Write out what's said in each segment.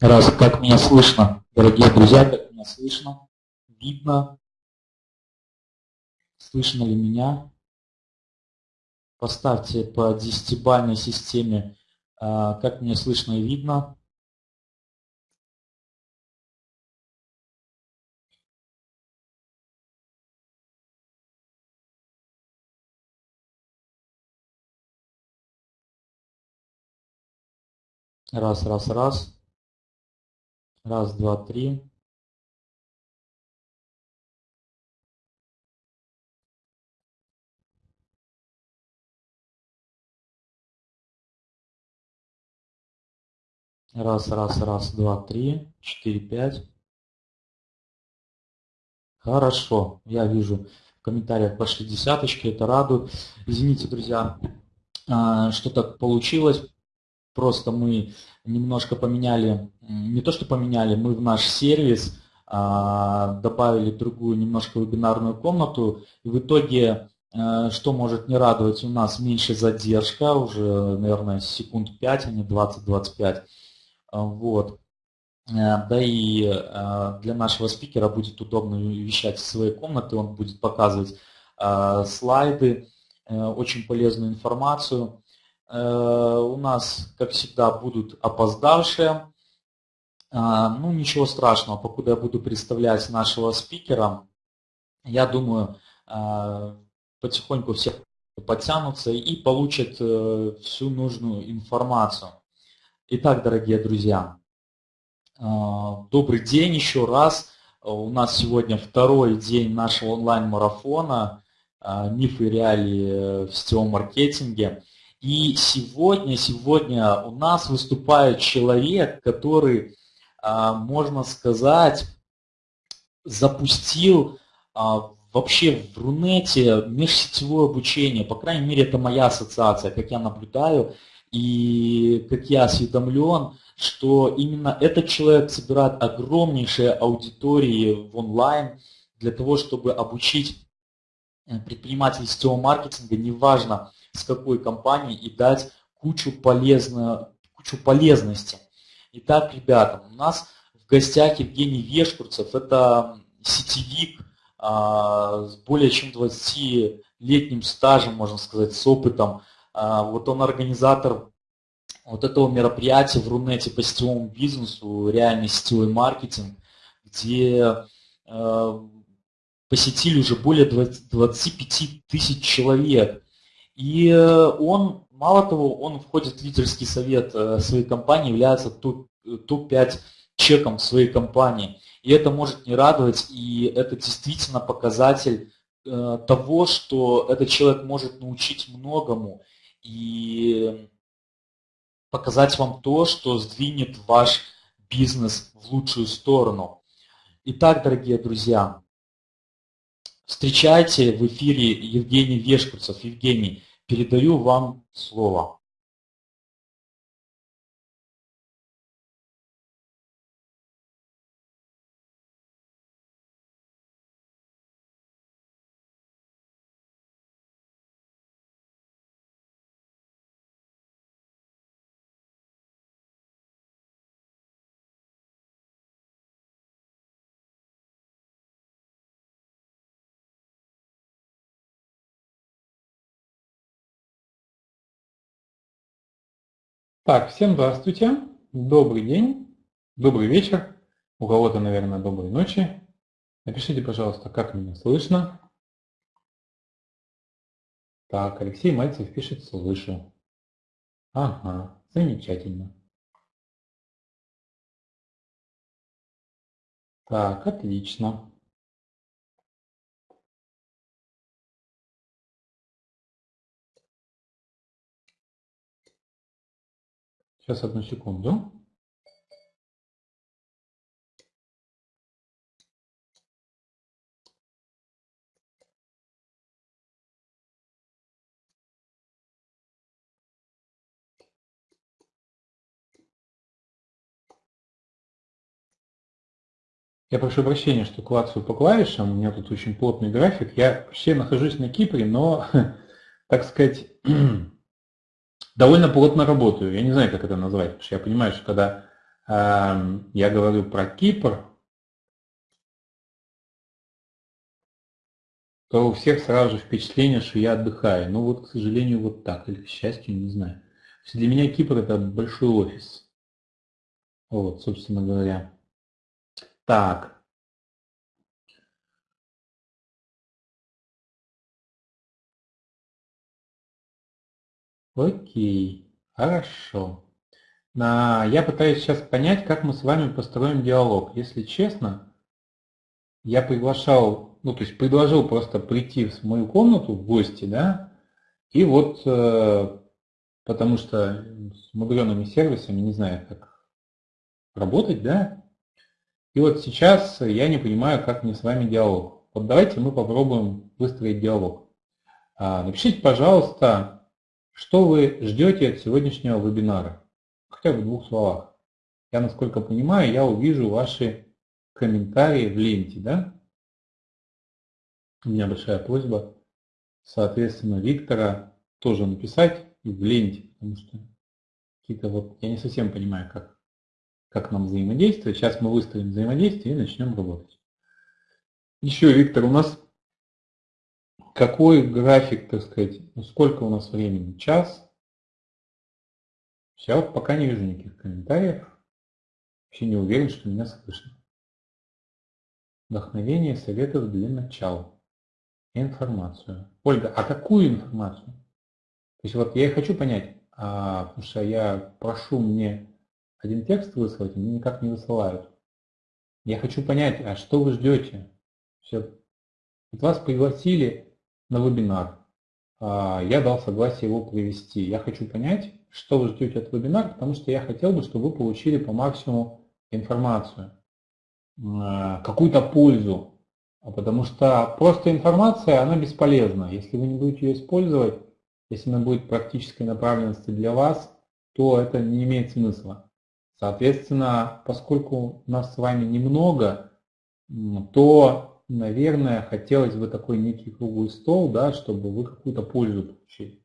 Раз, как меня слышно, дорогие друзья, как меня слышно, видно, слышно ли меня? Поставьте по десятибальной системе, а, как меня слышно и видно. Раз, раз, раз. Раз, два, три. Раз, раз, раз, два, три, четыре, пять. Хорошо, я вижу в комментариях пошли десяточки, это радует. Извините, друзья, а, что так получилось. Просто мы немножко поменяли, не то что поменяли, мы в наш сервис а, добавили другую немножко вебинарную комнату. И в итоге, а, что может не радовать, у нас меньше задержка, уже, наверное, секунд 5, а не 20-25. А, вот. Э, да и э, для нашего спикера будет удобно вещать из своей комнаты, он будет показывать э, слайды, очень полезную информацию. У нас, как всегда, будут опоздавшие. Ну, ничего страшного, покуда я буду представлять нашего спикера, я думаю, потихоньку все подтянутся и получат всю нужную информацию. Итак, дорогие друзья, добрый день еще раз. У нас сегодня второй день нашего онлайн-марафона «Мифы и реалии в сетевом маркетинге». И сегодня, сегодня у нас выступает человек, который, а, можно сказать, запустил вообще в Рунете межсетевое обучение. По крайней мере, это моя ассоциация, как я наблюдаю. И как я осведомлен, что именно этот человек собирает огромнейшие аудитории в онлайн для того, чтобы обучить э, предпринимателей сетевого маркетинга, неважно с какой компании, и дать кучу, полезно, кучу полезности. Итак, ребята, у нас в гостях Евгений Вешкурцев, это сетевик а, с более чем 20-летним стажем, можно сказать, с опытом а, вот он организатор вот этого мероприятия в Рунете по сетевому бизнесу, реальный сетевой маркетинг, где э, посетили уже более 20, 25 тысяч человек. И э, он, мало того, он входит в лидерский совет э, своей компании, является топ-5 чеком своей компании. И это может не радовать, и это действительно показатель того, что этот человек может научить многому и показать вам то, что сдвинет ваш бизнес в лучшую сторону. Итак, дорогие друзья, встречайте в эфире Евгений Вешкурцев. Евгений, передаю вам слово. Так, всем здравствуйте, добрый день, добрый вечер, у кого-то, наверное, доброй ночи. Напишите, пожалуйста, как меня слышно. Так, Алексей Мальцев пишет «слышу». Ага, замечательно. Так, отлично. Сейчас одну секунду. Я прошу прощения, что клацаю по клавишам, у меня тут очень плотный график. Я вообще нахожусь на Кипре, но, так сказать, довольно плотно работаю. Я не знаю, как это назвать, потому что я понимаю, что когда эм, я говорю про Кипр, то у всех сразу же впечатление, что я отдыхаю. Ну вот, к сожалению, вот так, или к счастью, не знаю. Для меня Кипр это большой офис. Вот, собственно говоря. Так. Окей, хорошо. Я пытаюсь сейчас понять, как мы с вами построим диалог. Если честно, я приглашал ну, то есть предложил просто прийти в мою комнату в гости, да, и вот, э, потому что с мудреными сервисами не знаю, как работать, да, и вот сейчас я не понимаю, как мне с вами диалог. Вот давайте мы попробуем выстроить диалог. А, напишите, пожалуйста, что вы ждете от сегодняшнего вебинара, хотя бы в двух словах. Я, насколько понимаю, я увижу ваши комментарии в ленте, да? У меня большая просьба, соответственно, Виктора тоже написать в ленте, потому что какие-то вот, я не совсем понимаю, как, как нам взаимодействовать. Сейчас мы выставим взаимодействие и начнем работать. Еще, Виктор, у нас какой график, так сказать, ну, сколько у нас времени? Час? Вот пока не вижу никаких комментариев. Вообще не уверен, что меня слышно. Вдохновение советов для начала. Информацию. Ольга, а какую информацию? То есть вот я и хочу понять, а, потому что я прошу мне один текст выслать, мне никак не высылают. Я хочу понять, а что вы ждете? Все. Вот вас пригласили на вебинар. А, я дал согласие его провести. Я хочу понять, что вы ждете от вебинара, потому что я хотел бы, чтобы вы получили по максимуму информацию, а, какую-то пользу а потому что просто информация, она бесполезна. Если вы не будете ее использовать, если она будет практической направленности для вас, то это не имеет смысла. Соответственно, поскольку нас с вами немного, то, наверное, хотелось бы такой некий круглый стол, да, чтобы вы какую-то пользу получили.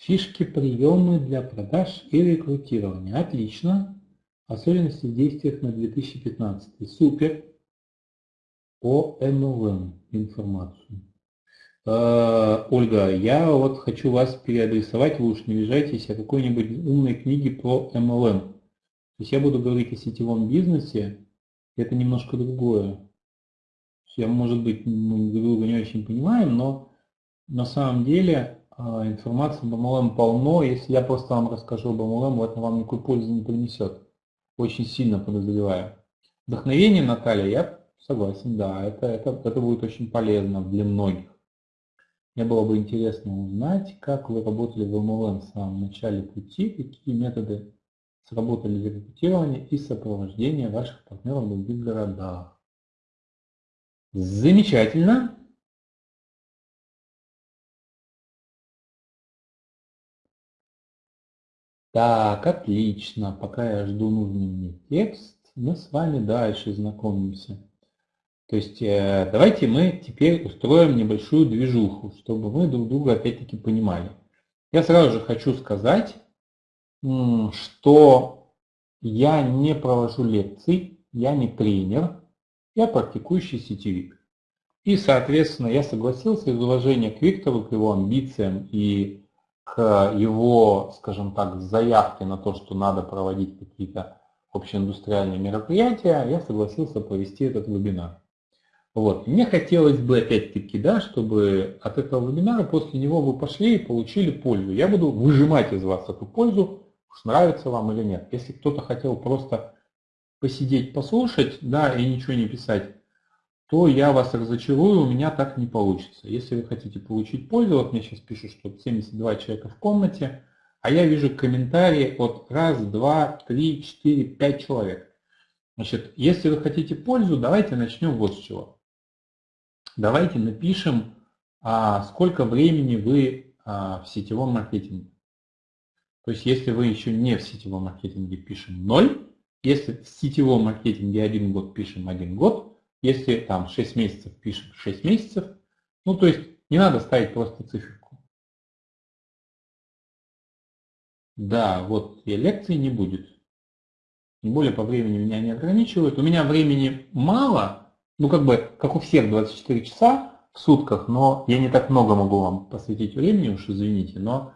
Фишки, приемы для продаж и рекрутирования. Отлично. Особенности в действиях на 2015. Супер. По MLM информацию. Э, Ольга, я вот хочу вас переадресовать, вы уж не обижайтесь, о какой-нибудь умной книге про MLM. То есть я буду говорить о сетевом бизнесе, это немножко другое. Я, может быть, мы друг друга не очень понимаем, но на самом деле информации об MLM полно. Если я просто вам расскажу об MLM, это вам никакой пользы не принесет. Очень сильно подозреваю. Вдохновение, Наталья, я согласен, да, это, это, это будет очень полезно для многих. Мне было бы интересно узнать, как вы работали в MLM в самом начале пути, какие методы сработали для рекрутирования и сопровождения ваших партнеров в других городах. Замечательно. Так, отлично. Пока я жду нужный мне текст, мы с вами дальше знакомимся. То есть э, давайте мы теперь устроим небольшую движуху, чтобы мы друг друга опять-таки понимали. Я сразу же хочу сказать, что я не провожу лекций, я не тренер, я практикующий сетевик. И, соответственно, я согласился из уважения к Виктору, к его амбициям и к его, скажем так, заявке на то, что надо проводить какие-то общеиндустриальные мероприятия, я согласился провести этот вебинар. Вот. Мне хотелось бы опять-таки, да, чтобы от этого вебинара после него вы пошли и получили пользу. Я буду выжимать из вас эту пользу, уж нравится вам или нет. Если кто-то хотел просто посидеть, послушать, да, и ничего не писать, то я вас разочарую, у меня так не получится. Если вы хотите получить пользу, вот мне сейчас пишут, что 72 человека в комнате, а я вижу комментарии от раз, два, три, четыре, пять человек. Значит, если вы хотите пользу, давайте начнем вот с чего. Давайте напишем а сколько времени вы а, в сетевом маркетинге. То есть если вы еще не в сетевом маркетинге, пишем 0. Если в сетевом маркетинге один год, пишем один год. Если там 6 месяцев, пишем 6 месяцев. Ну, то есть не надо ставить просто циферку. Да, вот и лекции не будет. Тем более по времени меня не ограничивают. У меня времени мало, ну как бы, как у всех 24 часа в сутках, но я не так много могу вам посвятить времени, уж извините, но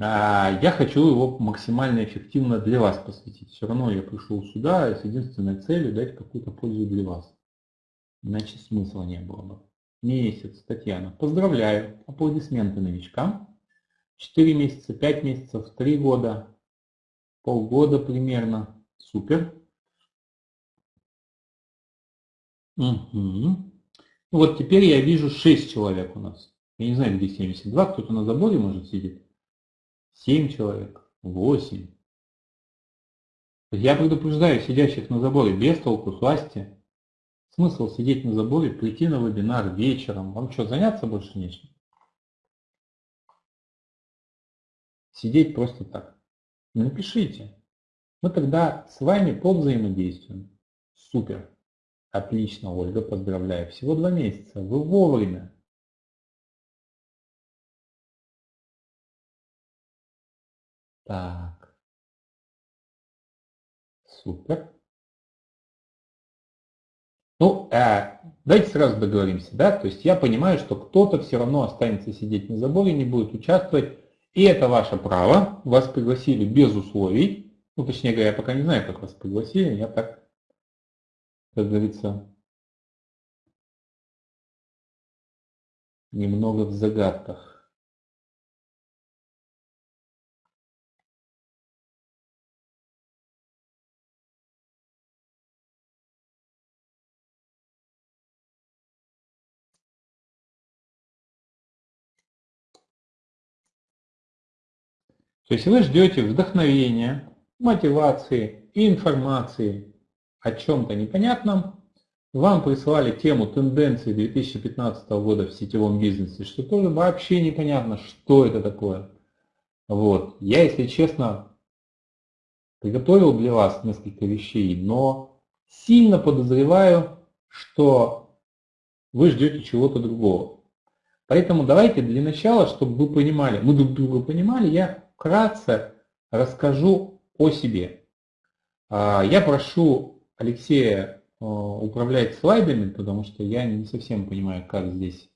а, я хочу его максимально эффективно для вас посвятить. Все равно я пришел сюда с единственной целью дать какую-то пользу для вас. Иначе смысла не было бы. Месяц, Татьяна. Поздравляю. Аплодисменты новичкам. 4 месяца, 5 месяцев, 3 года, полгода примерно. Супер. Угу. Вот теперь я вижу 6 человек у нас. Я не знаю, где 72, кто-то на заборе может сидеть. 7 человек, 8. Я предупреждаю сидящих на заборе без толку, сласти. Смысл сидеть на заборе, прийти на вебинар вечером. Вам что, заняться больше нечем? Сидеть просто так. Напишите. Мы тогда с вами повзаимодействуем. Супер. Отлично, Ольга, поздравляю. Всего два месяца. Вы вовремя. Так. Супер. Ну, э, давайте сразу договоримся, да, то есть я понимаю, что кто-то все равно останется сидеть на заборе, не будет участвовать, и это ваше право, вас пригласили без условий, ну, точнее говоря, я пока не знаю, как вас пригласили, я так как говорится, немного в загадках. То есть вы ждете вдохновения, мотивации, информации, о чем-то непонятном, вам прислали тему тенденции 2015 года в сетевом бизнесе, что тоже вообще непонятно, что это такое. Вот. Я, если честно, приготовил для вас несколько вещей, но сильно подозреваю, что вы ждете чего-то другого. Поэтому давайте для начала, чтобы вы понимали, мы друг друга понимали, я вкратце расскажу о себе. А, я прошу Алексея э, управлять слайдами, потому что я не совсем понимаю, как здесь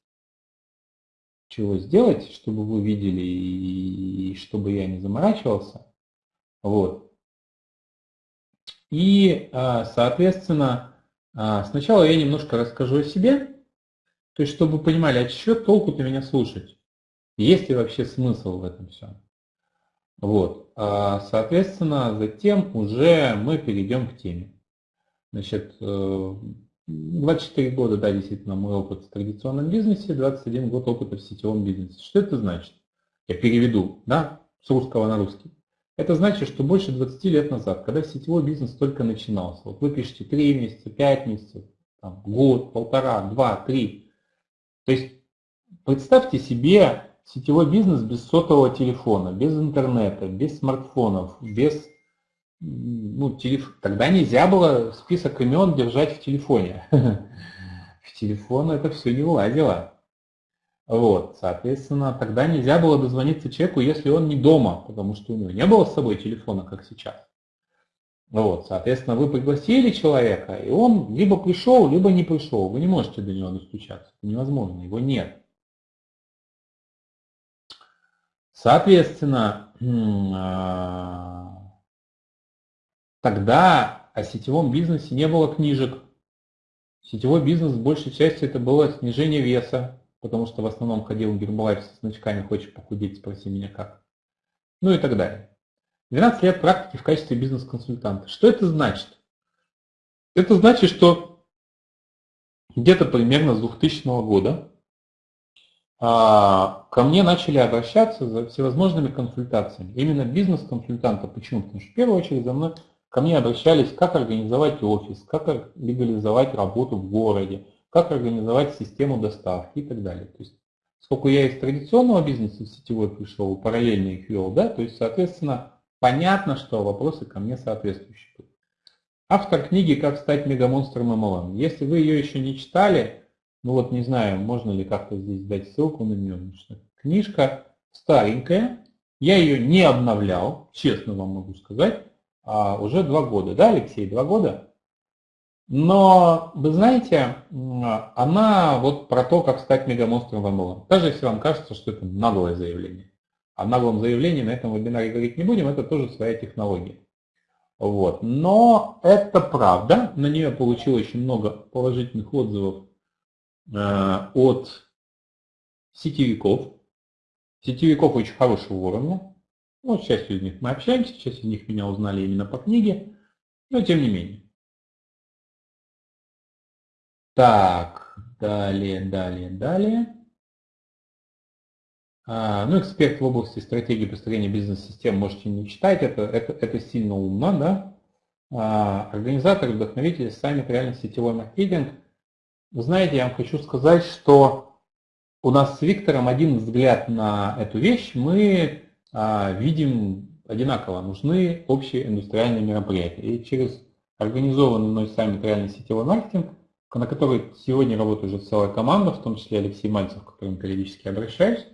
чего сделать, чтобы вы видели и чтобы я не заморачивался. Вот. И, э, соответственно, э, сначала я немножко расскажу о себе, то есть чтобы вы понимали, а что толку-то меня слушать? Есть ли вообще смысл в этом всем? Вот. Соответственно, затем уже мы перейдем к теме. Значит, 24 э, года, да, действительно, мой опыт в традиционном бизнесе, 21 год опыта в сетевом бизнесе. Что это значит? Я переведу, да, с русского на русский. Это значит, что больше 20 лет назад, когда сетевой бизнес только начинался, вот вы пишете 3 месяца, 5 месяцев, там, год, полтора, два, три. То есть представьте себе сетевой бизнес без сотового телефона, без интернета, без смартфонов, без ну, телеф... тогда нельзя было список имен держать в телефоне. В телефон это все не влазило. Вот, соответственно, тогда нельзя было дозвониться человеку, если он не дома, потому что у него не было с собой телефона, как сейчас. Вот, соответственно, вы пригласили человека, и он либо пришел, либо не пришел. Вы не можете до него достучаться. Невозможно, его нет. Соответственно, а, Тогда о сетевом бизнесе не было книжек. Сетевой бизнес в большей части это было снижение веса, потому что в основном ходил Гербалайф со значками «Хочешь похудеть? Спроси меня как». Ну и так далее. 12 лет практики в качестве бизнес-консультанта. Что это значит? Это значит, что где-то примерно с 2000 года ко мне начали обращаться за всевозможными консультациями. Именно бизнес-консультанта. Почему? Потому что в первую очередь за мной Ко мне обращались, как организовать офис, как легализовать работу в городе, как организовать систему доставки и так далее. То есть поскольку я из традиционного бизнеса в сетевой пришел, параллельно их вел, да, то есть, соответственно, понятно, что вопросы ко мне соответствующие. Автор книги «Как стать мегамонстром MLM». Если вы ее еще не читали, ну вот не знаю, можно ли как-то здесь дать ссылку на нее, что книжка старенькая, я ее не обновлял, честно вам могу сказать, а уже два года, да, Алексей, два года? Но, вы знаете, она вот про то, как стать мегамонстром в MLM. Даже если вам кажется, что это наглое заявление. О наглом заявлении на этом вебинаре говорить не будем, это тоже своя технология. Вот. Но это правда, на нее получил очень много положительных отзывов от сетевиков. Сетевиков очень хорошего уровня. Ну, с частью из них мы общаемся, часть из них меня узнали именно по книге, но тем не менее. Так, далее, далее, далее. А, ну, эксперт в области стратегии построения бизнес-систем можете не читать, это, это, это сильно умно, да. А, организатор, вдохновитель, саммит реально сетевой маркетинг. Вы знаете, я вам хочу сказать, что у нас с Виктором один взгляд на эту вещь. Мы а, видим одинаково, нужны общие индустриальные мероприятия. И через организованный мной саммит реальный сетевой маркетинг – на которой сегодня работает уже целая команда, в том числе Алексей Мальцев, к которому периодически обращаюсь.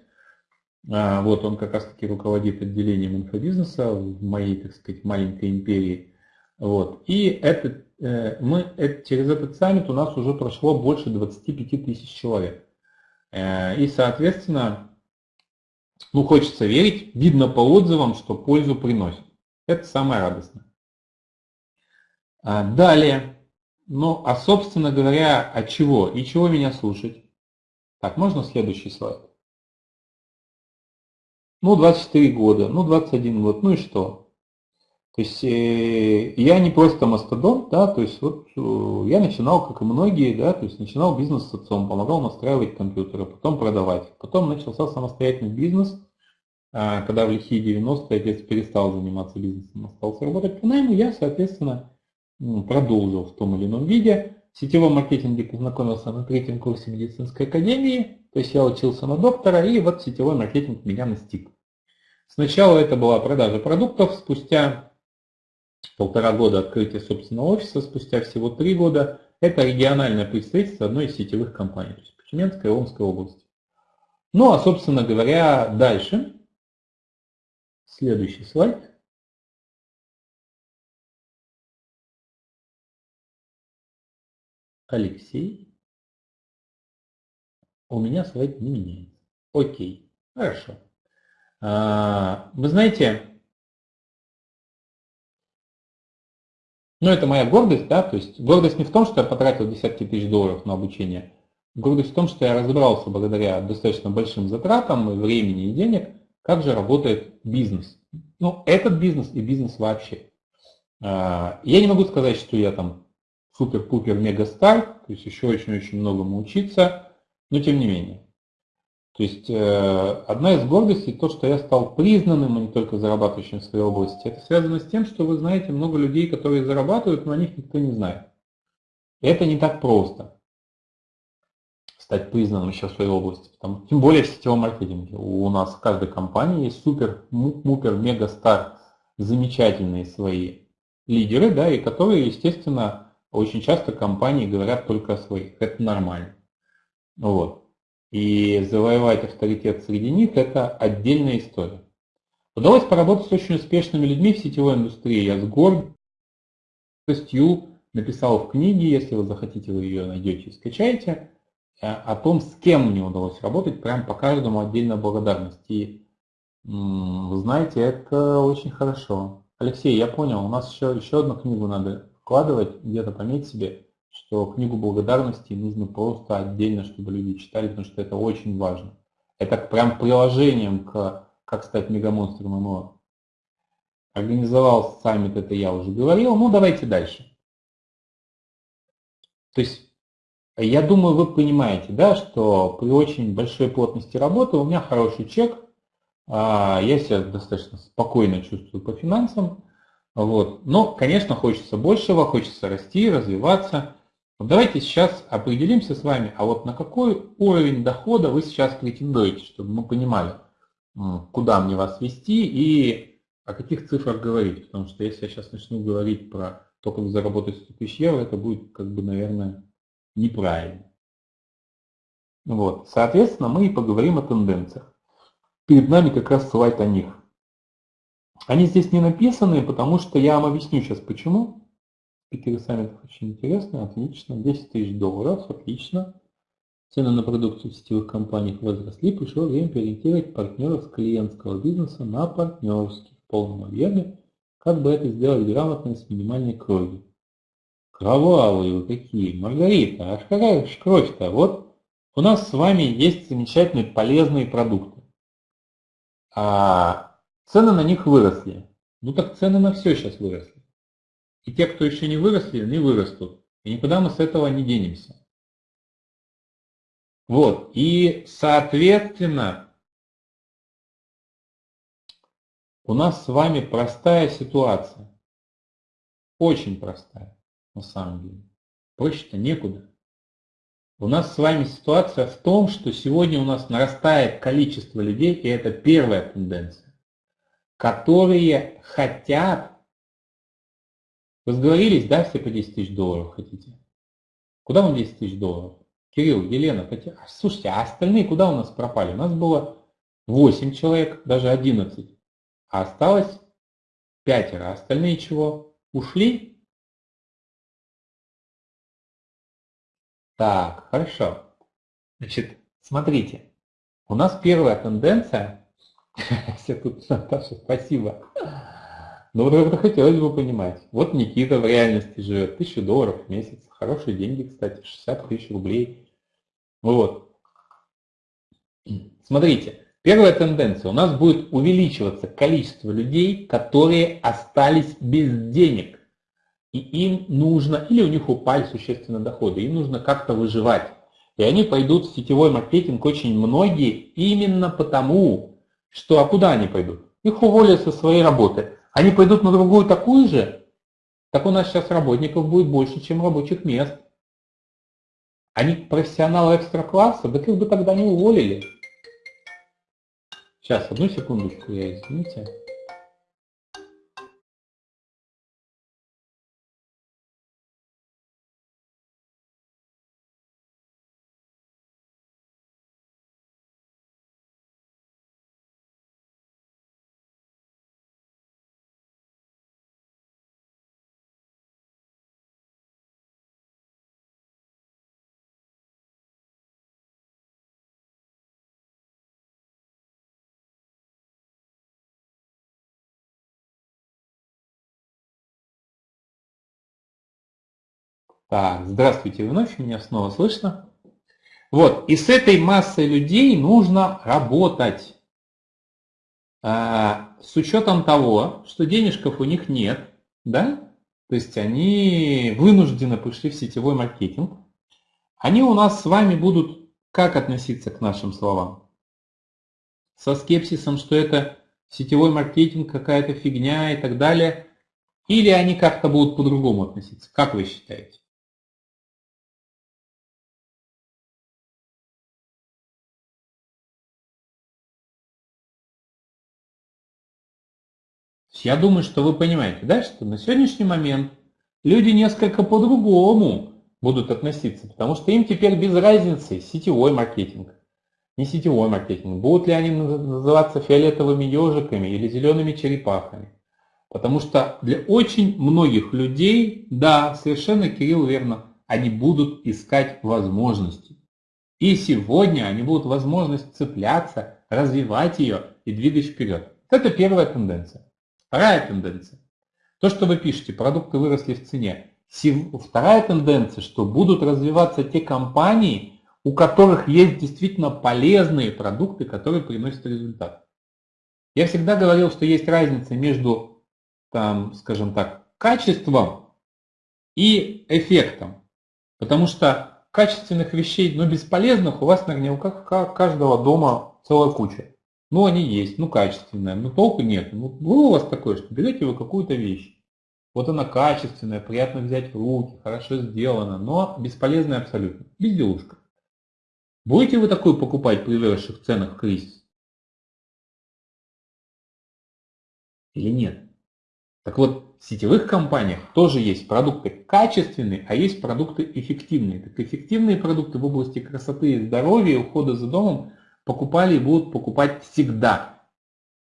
А, вот он как раз таки руководит отделением инфобизнеса в моей, так сказать, маленькой империи. Вот. И это, э, мы, это, через этот саммит у нас уже прошло больше 25 тысяч человек. Э, и, соответственно, ну, хочется верить, видно по отзывам, что пользу приносит. Это самое радостное. А, далее. Ну, а собственно говоря, от чего и чего меня слушать? Так, можно следующий слайд? Ну, 24 года, ну, 21 год, ну и что? То есть э, я не просто мастодонт, да, то есть вот э, я начинал, как и многие, да, то есть начинал бизнес с отцом, помогал настраивать компьютеры, потом продавать. Потом начался самостоятельный бизнес, э, когда в лихие 90-е отец перестал заниматься бизнесом, остался работать по найму, я, соответственно, продолжил в том или ином виде. В сетевом маркетинге познакомился на третьем курсе медицинской академии, то есть я учился на доктора, и вот сетевой маркетинг меня настиг. Сначала это была продажа продуктов, спустя полтора года открытия собственного офиса, спустя всего три года это региональное представительство одной из сетевых компаний, то есть в Тюменской и Омской области. Ну а собственно говоря, дальше, следующий слайд. Алексей. У меня слайд не меняется. Окей, хорошо. А, вы знаете, ну это моя гордость, да, то есть гордость не в том, что я потратил десятки тысяч долларов на обучение, гордость в том, что я разобрался благодаря достаточно большим затратам времени и денег, как же работает бизнес. Ну, этот бизнес и бизнес вообще. А, я не могу сказать, что я там супер-пупер мега стар, то есть еще очень-очень многому учиться, но тем не менее. То есть э, одна из гордостей то, что я стал признанным, а не только зарабатывающим в своей области. Это связано с тем, что вы знаете много людей, которые зарабатывают, но о них никто не знает. Это не так просто стать признанным еще в своей области. Потому, тем более в сетевом маркетинге. У нас в каждой компании есть супер, мупер, мега стар, замечательные свои лидеры, да, и которые, естественно, очень часто компании говорят только о своих. Это нормально. Вот. И завоевать авторитет среди них – это отдельная история. Удалось поработать с очень успешными людьми в сетевой индустрии. Я с гордостью написал в книге, если вы захотите, вы ее найдете и скачаете, э, о том, с кем мне удалось работать, прям по каждому отдельно благодарность. И вы знаете, это очень хорошо. Алексей, я понял, у нас еще, еще одну книгу надо вкладывать, где-то пометь себе, что книгу благодарности нужно просто отдельно, чтобы люди читали, потому что это очень важно. Это прям приложением к «Как стать мегамонстром ММО». Организовал саммит, это я уже говорил. Ну, давайте дальше. То есть, я думаю, вы понимаете, да, что при очень большой плотности работы у меня хороший чек, а, я себя достаточно спокойно чувствую по финансам, вот. Но, конечно, хочется большего, хочется расти, развиваться. Вот давайте сейчас определимся с вами, а вот на какой уровень дохода вы сейчас претендуете, чтобы мы понимали, куда мне вас вести и о каких цифрах говорить. Потому что если я сейчас начну говорить про то, как заработать 100 тысяч евро, это будет, как бы, наверное, неправильно. Вот. Соответственно, мы и поговорим о тенденциях. Перед нами как раз слайд о них. Они здесь не написаны, потому что я вам объясню сейчас почему. Спикеры саммитов очень интересно, отлично. 10 тысяч долларов, отлично. Цены на продукцию сетевых компаниях возросли, пришло время переориентировать партнеров с клиентского бизнеса на партнерский в полном объеме. Как бы это сделать грамотно с минимальной кровью? Кровавые вы какие, Маргарита, аж какая же кровь-то? Вот у нас с вами есть замечательные полезные продукты. А цены на них выросли. Ну так цены на все сейчас выросли. И те, кто еще не выросли, они вырастут. И никуда мы с этого не денемся. Вот. И, соответственно, у нас с вами простая ситуация. Очень простая, на самом деле. Проще-то некуда. У нас с вами ситуация в том, что сегодня у нас нарастает количество людей, и это первая тенденция, которые хотят, вы сговорились, да, все по 10 тысяч долларов хотите? Куда вам 10 тысяч долларов? Кирилл, Елена, Татьяна. Слушайте, а остальные куда у нас пропали? У нас было 8 человек, даже 11. А осталось пятеро. Остальные чего? Ушли? Так, хорошо. Значит, смотрите. У нас первая тенденция. Все тут, Наташа, спасибо. Но вот это хотелось бы понимать. Вот Никита в реальности живет. Тысячу долларов в месяц. Хорошие деньги, кстати. 60 тысяч рублей вот. Смотрите, первая тенденция. У нас будет увеличиваться количество людей, которые остались без денег. И им нужно, или у них упали существенно доходы, им нужно как-то выживать. И они пойдут в сетевой маркетинг очень многие именно потому, что, а куда они пойдут? Их уволят со своей работы. Они пойдут на другую такую же, так у нас сейчас работников будет больше, чем рабочих мест. Они профессионалы экстра-класса, так их бы тогда не уволили. Сейчас, одну секундочку, я извините. Так, здравствуйте вновь, меня снова слышно. Вот, и с этой массой людей нужно работать. А, с учетом того, что денежков у них нет, да, то есть они вынуждены пришли в сетевой маркетинг, они у нас с вами будут как относиться к нашим словам? Со скепсисом, что это сетевой маркетинг, какая-то фигня и так далее, или они как-то будут по-другому относиться? Как вы считаете? Я думаю, что вы понимаете, да, что на сегодняшний момент люди несколько по-другому будут относиться, потому что им теперь без разницы сетевой маркетинг, не сетевой маркетинг. Будут ли они называться фиолетовыми ежиками или зелеными черепахами. Потому что для очень многих людей, да, совершенно Кирилл верно, они будут искать возможности. И сегодня они будут возможность цепляться, развивать ее и двигать вперед. Это первая тенденция. Вторая тенденция. То, что вы пишете, продукты выросли в цене. Вторая тенденция, что будут развиваться те компании, у которых есть действительно полезные продукты, которые приносят результат. Я всегда говорил, что есть разница между, там, скажем так, качеством и эффектом. Потому что качественных вещей, но бесполезных у вас наверняка каждого дома целая куча. Ну, они есть, ну, качественные, но толку нет. Ну, было у вас такое, что берете вы какую-то вещь. Вот она качественная, приятно взять в руки, хорошо сделана, но бесполезная абсолютно. Безделушка. Будете вы такую покупать при выросших ценах в кризис? Или нет? Так вот, в сетевых компаниях тоже есть продукты качественные, а есть продукты эффективные. Так эффективные продукты в области красоты и здоровья ухода за домом покупали и будут покупать всегда.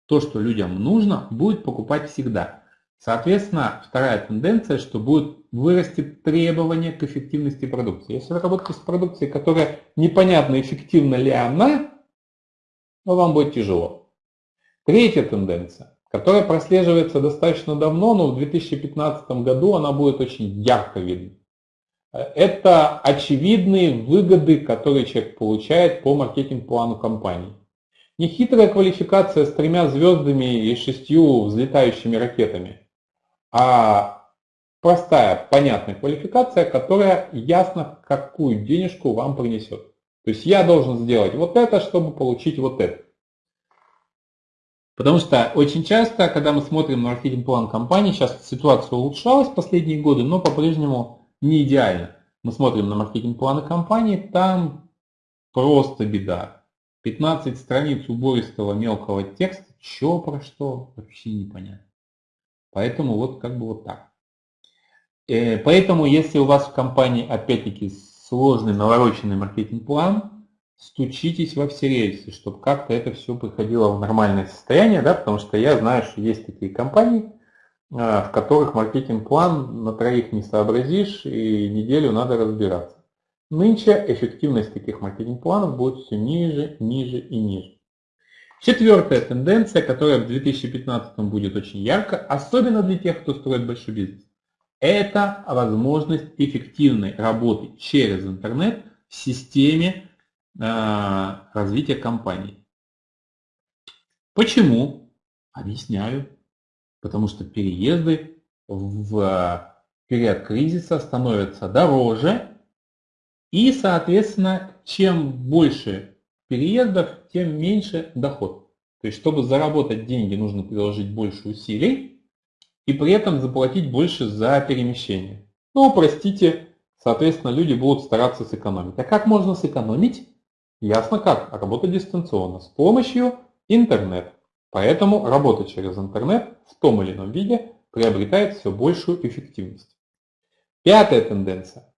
То, что людям нужно, будет покупать всегда. Соответственно, вторая тенденция, что будет вырасти требование к эффективности продукции. Если вы работаете с продукцией, которая непонятно, эффективна ли она, то вам будет тяжело. Третья тенденция, которая прослеживается достаточно давно, но в 2015 году она будет очень ярко видна. Это очевидные выгоды, которые человек получает по маркетинг-плану компании. Нехитрая квалификация с тремя звездами и шестью взлетающими ракетами а простая, понятная квалификация, которая ясно какую денежку вам принесет. То есть я должен сделать вот это, чтобы получить вот это. Потому что очень часто, когда мы смотрим на маркетинг-план компании, сейчас ситуация улучшалась последние годы, но по-прежнему не идеально. Мы смотрим на маркетинг-планы компании, там просто беда. 15 страниц убористого мелкого текста, что про что, вообще непонятно. Поэтому вот как бы вот так. Э, поэтому если у вас в компании опять-таки сложный навороченный маркетинг-план, стучитесь во все рельсы, чтобы как-то это все приходило в нормальное состояние, да, потому что я знаю, что есть такие компании, в которых маркетинг-план на троих не сообразишь и неделю надо разбираться. Нынче эффективность таких маркетинг-планов будет все ниже, ниже и ниже. Четвертая тенденция, которая в 2015 будет очень ярко, особенно для тех, кто строит большой бизнес, это возможность эффективной работы через интернет в системе э, развития компании. Почему? Объясняю. Потому что переезды в период кризиса становятся дороже, и, соответственно, чем больше переездов, тем меньше доход. То есть, чтобы заработать деньги, нужно приложить больше усилий и при этом заплатить больше за перемещение. Ну, простите, соответственно, люди будут стараться сэкономить. А как можно сэкономить? Ясно как. Работать дистанционно с помощью интернета. Поэтому работа через интернет в том или ином виде приобретает все большую эффективность. Пятая тенденция.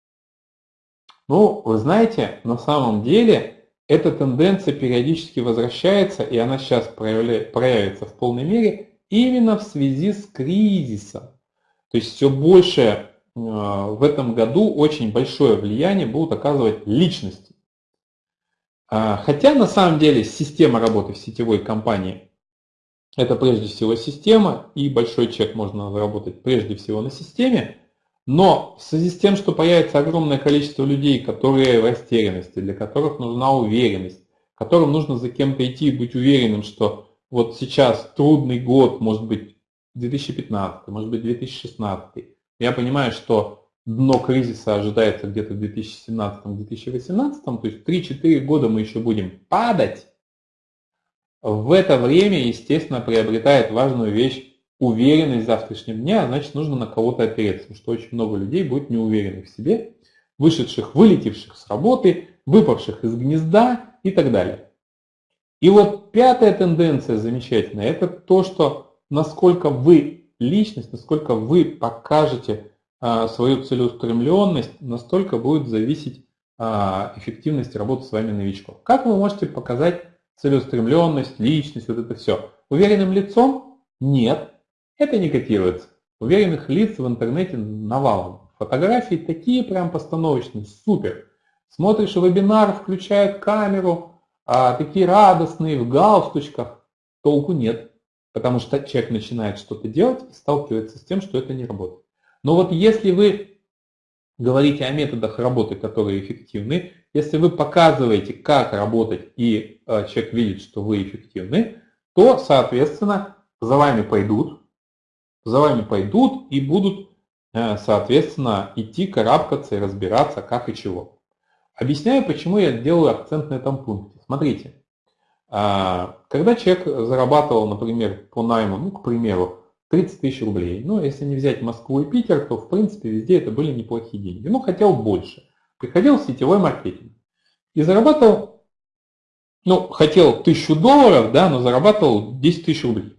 Ну, вы знаете, на самом деле эта тенденция периодически возвращается, и она сейчас проявится в полной мере именно в связи с кризисом. То есть все больше э, в этом году очень большое влияние будут оказывать личности. А, хотя на самом деле система работы в сетевой компании это прежде всего система, и большой чек можно заработать прежде всего на системе, но в связи с тем, что появится огромное количество людей, которые в растерянности, для которых нужна уверенность, которым нужно за кем-то идти и быть уверенным, что вот сейчас трудный год, может быть 2015, может быть 2016, я понимаю, что дно кризиса ожидается где-то в 2017-2018, то есть 3-4 года мы еще будем падать, в это время, естественно, приобретает важную вещь уверенность в завтрашнем дне, а значит нужно на кого-то опереться, потому что очень много людей будет неуверенных в себе, вышедших, вылетевших с работы, выпавших из гнезда и так далее. И вот пятая тенденция замечательная, это то, что насколько вы личность, насколько вы покажете а, свою целеустремленность, настолько будет зависеть а, эффективность работы с вами новичков. Как вы можете показать целеустремленность, личность, вот это все? Уверенным лицом? Нет. Это не котируется. Уверенных лиц в интернете навалом. Фотографии такие прям постановочные, супер. Смотришь вебинар, включают камеру, а такие радостные, в галстучках. Толку нет. Потому что человек начинает что-то делать и сталкивается с тем, что это не работает. Но вот если вы говорите о методах работы, которые эффективны, если вы показываете, как работать, и э, человек видит, что вы эффективны, то, соответственно, за вами пойдут, за вами пойдут и будут, э, соответственно, идти, карабкаться и разбираться, как и чего. Объясняю, почему я делаю акцент на этом пункте. Смотрите, а, когда человек зарабатывал, например, по найму, ну, к примеру, 30 тысяч рублей. Ну, если не взять Москву и Питер, то в принципе везде это были неплохие деньги. Ну, хотел больше. Приходил в сетевой маркетинг. И зарабатывал, ну, хотел тысячу долларов, да, но зарабатывал 10 тысяч рублей.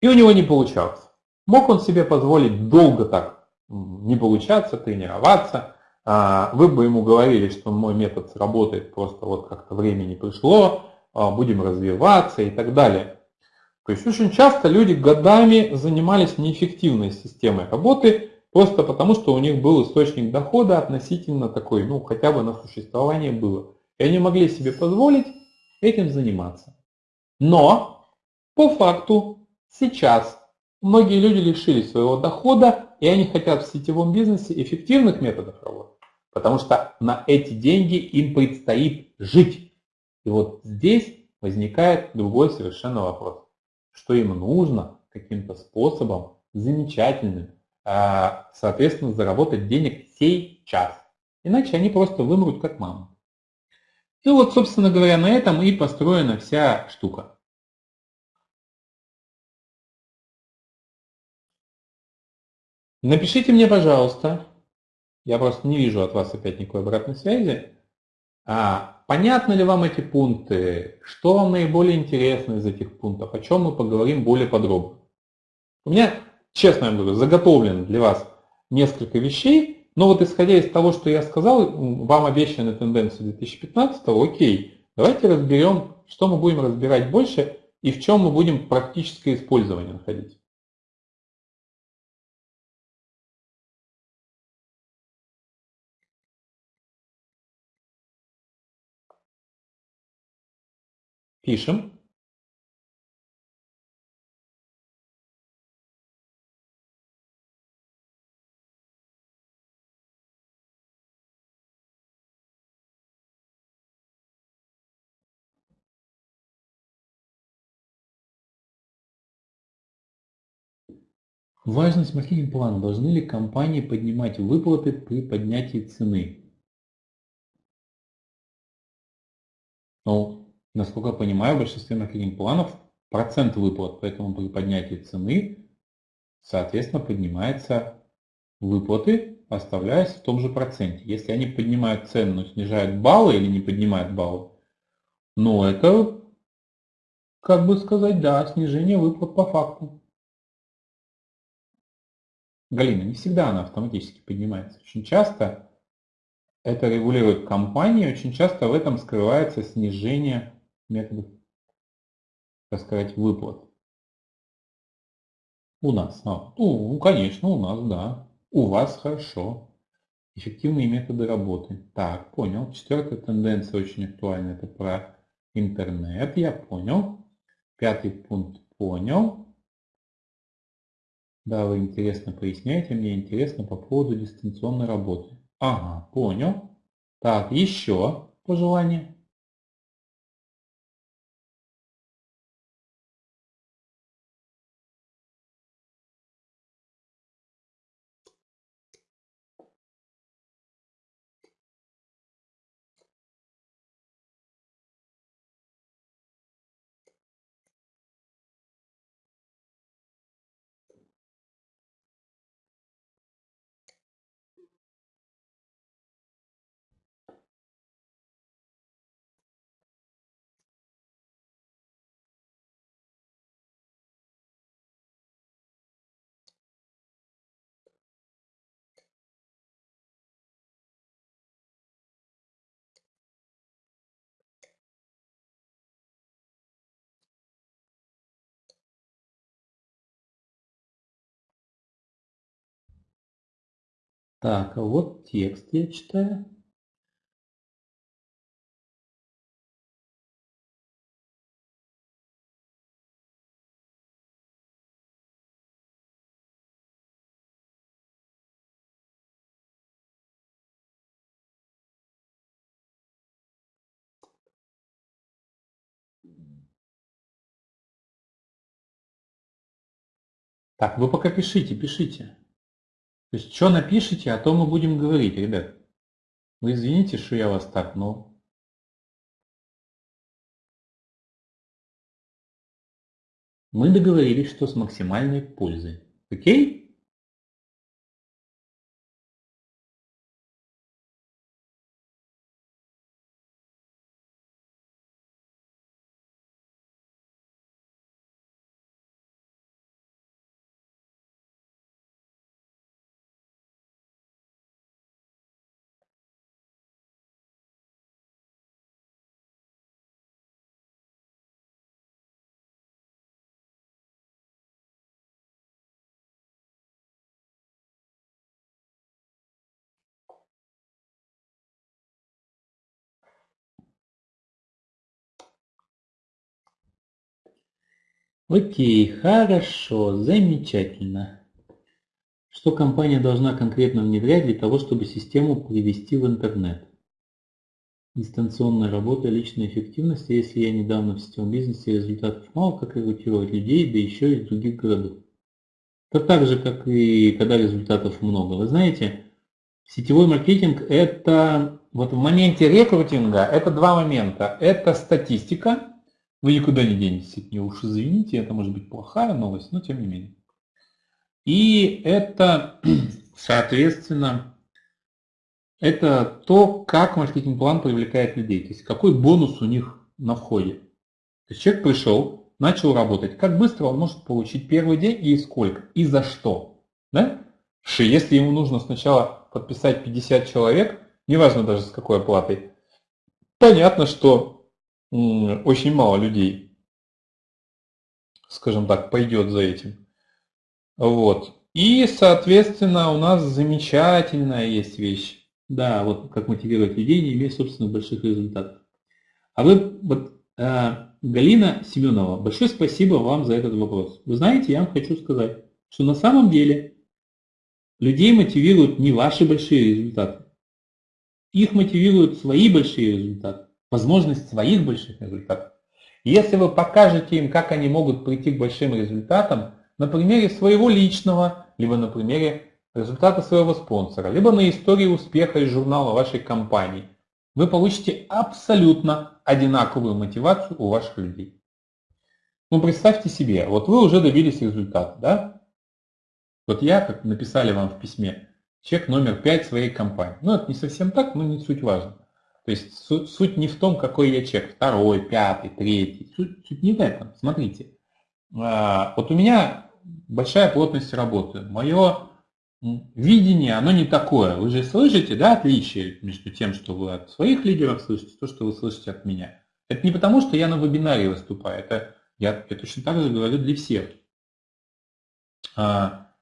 И у него не получалось. Мог он себе позволить долго так не получаться, тренироваться. А, вы бы ему говорили, что мой метод сработает, просто вот как-то времени пришло, а, будем развиваться и так далее. То есть очень часто люди годами занимались неэффективной системой работы, просто потому что у них был источник дохода относительно такой, ну хотя бы на существование было. И они могли себе позволить этим заниматься. Но по факту сейчас многие люди лишились своего дохода, и они хотят в сетевом бизнесе эффективных методов работы, потому что на эти деньги им предстоит жить. И вот здесь возникает другой совершенно вопрос что им нужно каким-то способом замечательным, соответственно, заработать денег сейчас. Иначе они просто вымрут как мама. И вот, собственно говоря, на этом и построена вся штука. Напишите мне, пожалуйста, я просто не вижу от вас опять никакой обратной связи, а понятны ли вам эти пункты? Что вам наиболее интересно из этих пунктов? О чем мы поговорим более подробно? У меня, честно говорю, заготовлено для вас несколько вещей, но вот исходя из того, что я сказал, вам обещаны тенденции 2015, окей, давайте разберем, что мы будем разбирать больше и в чем мы будем практическое использование находить. Пишем. Важность маркетинг-плана. Должны ли компании поднимать выплаты при поднятии цены? Ну, Насколько я понимаю, в большинстве маркетинг-планов процент выплат, поэтому при поднятии цены, соответственно, поднимаются выплаты, оставляясь в том же проценте. Если они поднимают цену, но снижают баллы или не поднимают баллы, ну это, как бы сказать, да, снижение выплат по факту. Галина, не всегда она автоматически поднимается. Очень часто это регулирует компания, очень часто в этом скрывается снижение методов, так сказать, выплат. У нас. А, ну, конечно, у нас, да. У вас хорошо. Эффективные методы работы. Так, понял. Четвертая тенденция очень актуальна. Это про интернет. Я понял. Пятый пункт понял. Да, вы интересно поясняете. Мне интересно по поводу дистанционной работы. Ага, понял. Так, еще пожелание. Так, а вот текст я читаю. Так, вы пока пишите, пишите. То есть, что напишите, о том мы будем говорить, ребят. Вы извините, что я вас так, но Мы договорились, что с максимальной пользой. Окей? Окей, хорошо, замечательно. Что компания должна конкретно внедрять для того, чтобы систему привести в интернет? Дистанционная работа, личная эффективность, если я недавно в сетевом бизнесе результатов мало, как рекрутировать людей, да еще из других городов. Это так же, как и когда результатов много. Вы знаете, сетевой маркетинг это вот в моменте рекрутинга это два момента. Это статистика, вы никуда не денетесь от нее, уж извините, это может быть плохая новость, но тем не менее. И это, соответственно, это то, как маркетинг-план привлекает людей, то есть какой бонус у них на входе. То есть человек пришел, начал работать, как быстро он может получить первый день и сколько, и за что. Да? Если ему нужно сначала подписать 50 человек, неважно даже с какой оплатой, понятно, что очень мало людей, скажем так, пойдет за этим. Вот. И, соответственно, у нас замечательная есть вещь. Да, вот как мотивировать людей, не имея собственных больших результатов. А вы, вот, э, Галина Семенова, большое спасибо вам за этот вопрос. Вы знаете, я вам хочу сказать, что на самом деле людей мотивируют не ваши большие результаты. Их мотивируют свои большие результаты возможность своих больших результатов. Если вы покажете им, как они могут прийти к большим результатам, на примере своего личного, либо на примере результата своего спонсора, либо на истории успеха из журнала вашей компании, вы получите абсолютно одинаковую мотивацию у ваших людей. Ну, представьте себе, вот вы уже добились результата, да? Вот я, как написали вам в письме, чек номер 5 своей компании. Ну, это не совсем так, но не суть важно. То есть суть, суть не в том, какой я чек, второй, пятый, третий. Суть, суть не в этом. Смотрите, а, вот у меня большая плотность работы. Мое видение, оно не такое. Вы же слышите, да, отличие между тем, что вы от своих лидеров слышите, то, что вы слышите от меня. Это не потому, что я на вебинаре выступаю, это я, я точно так же говорю для всех. А,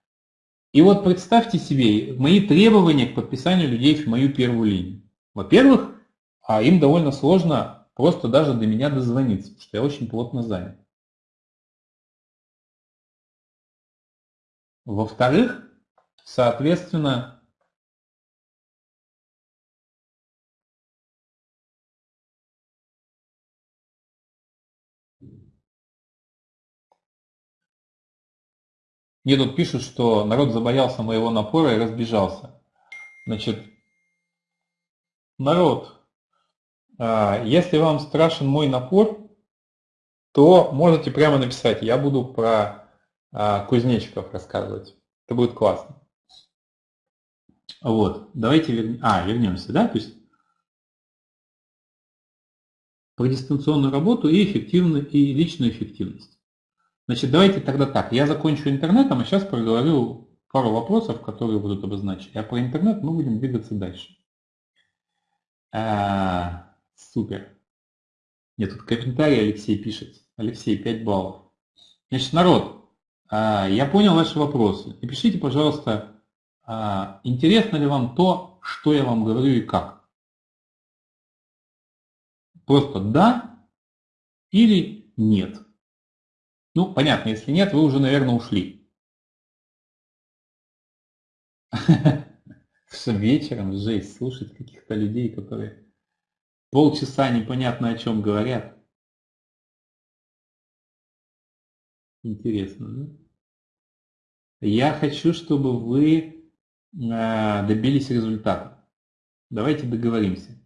и вот представьте себе мои требования к подписанию людей в мою первую линию. Во-первых, а им довольно сложно просто даже до меня дозвониться, потому что я очень плотно занят. Во-вторых, соответственно, Мне тут пишут, что народ забоялся моего напора и разбежался. Значит, народ, если вам страшен мой напор, то можете прямо написать, я буду про а, кузнечиков рассказывать. Это будет классно. Вот, давайте вернем, а, вернемся, да, то есть про дистанционную работу и эффективную и личную эффективность. Значит, давайте тогда так, я закончу интернетом, а сейчас проговорю пару вопросов, которые будут обозначены. А про интернет мы будем двигаться дальше. Супер. Нет, тут комментарий Алексей пишет. Алексей, 5 баллов. Значит, народ, а, я понял ваши вопросы. Напишите, пожалуйста, а, интересно ли вам то, что я вам говорю и как. Просто да или нет. Ну, понятно, если нет, вы уже, наверное, ушли. Вечером жесть слушать каких-то людей, которые Полчаса непонятно о чем говорят. Интересно, да? Я хочу, чтобы вы а, добились результата. Давайте договоримся.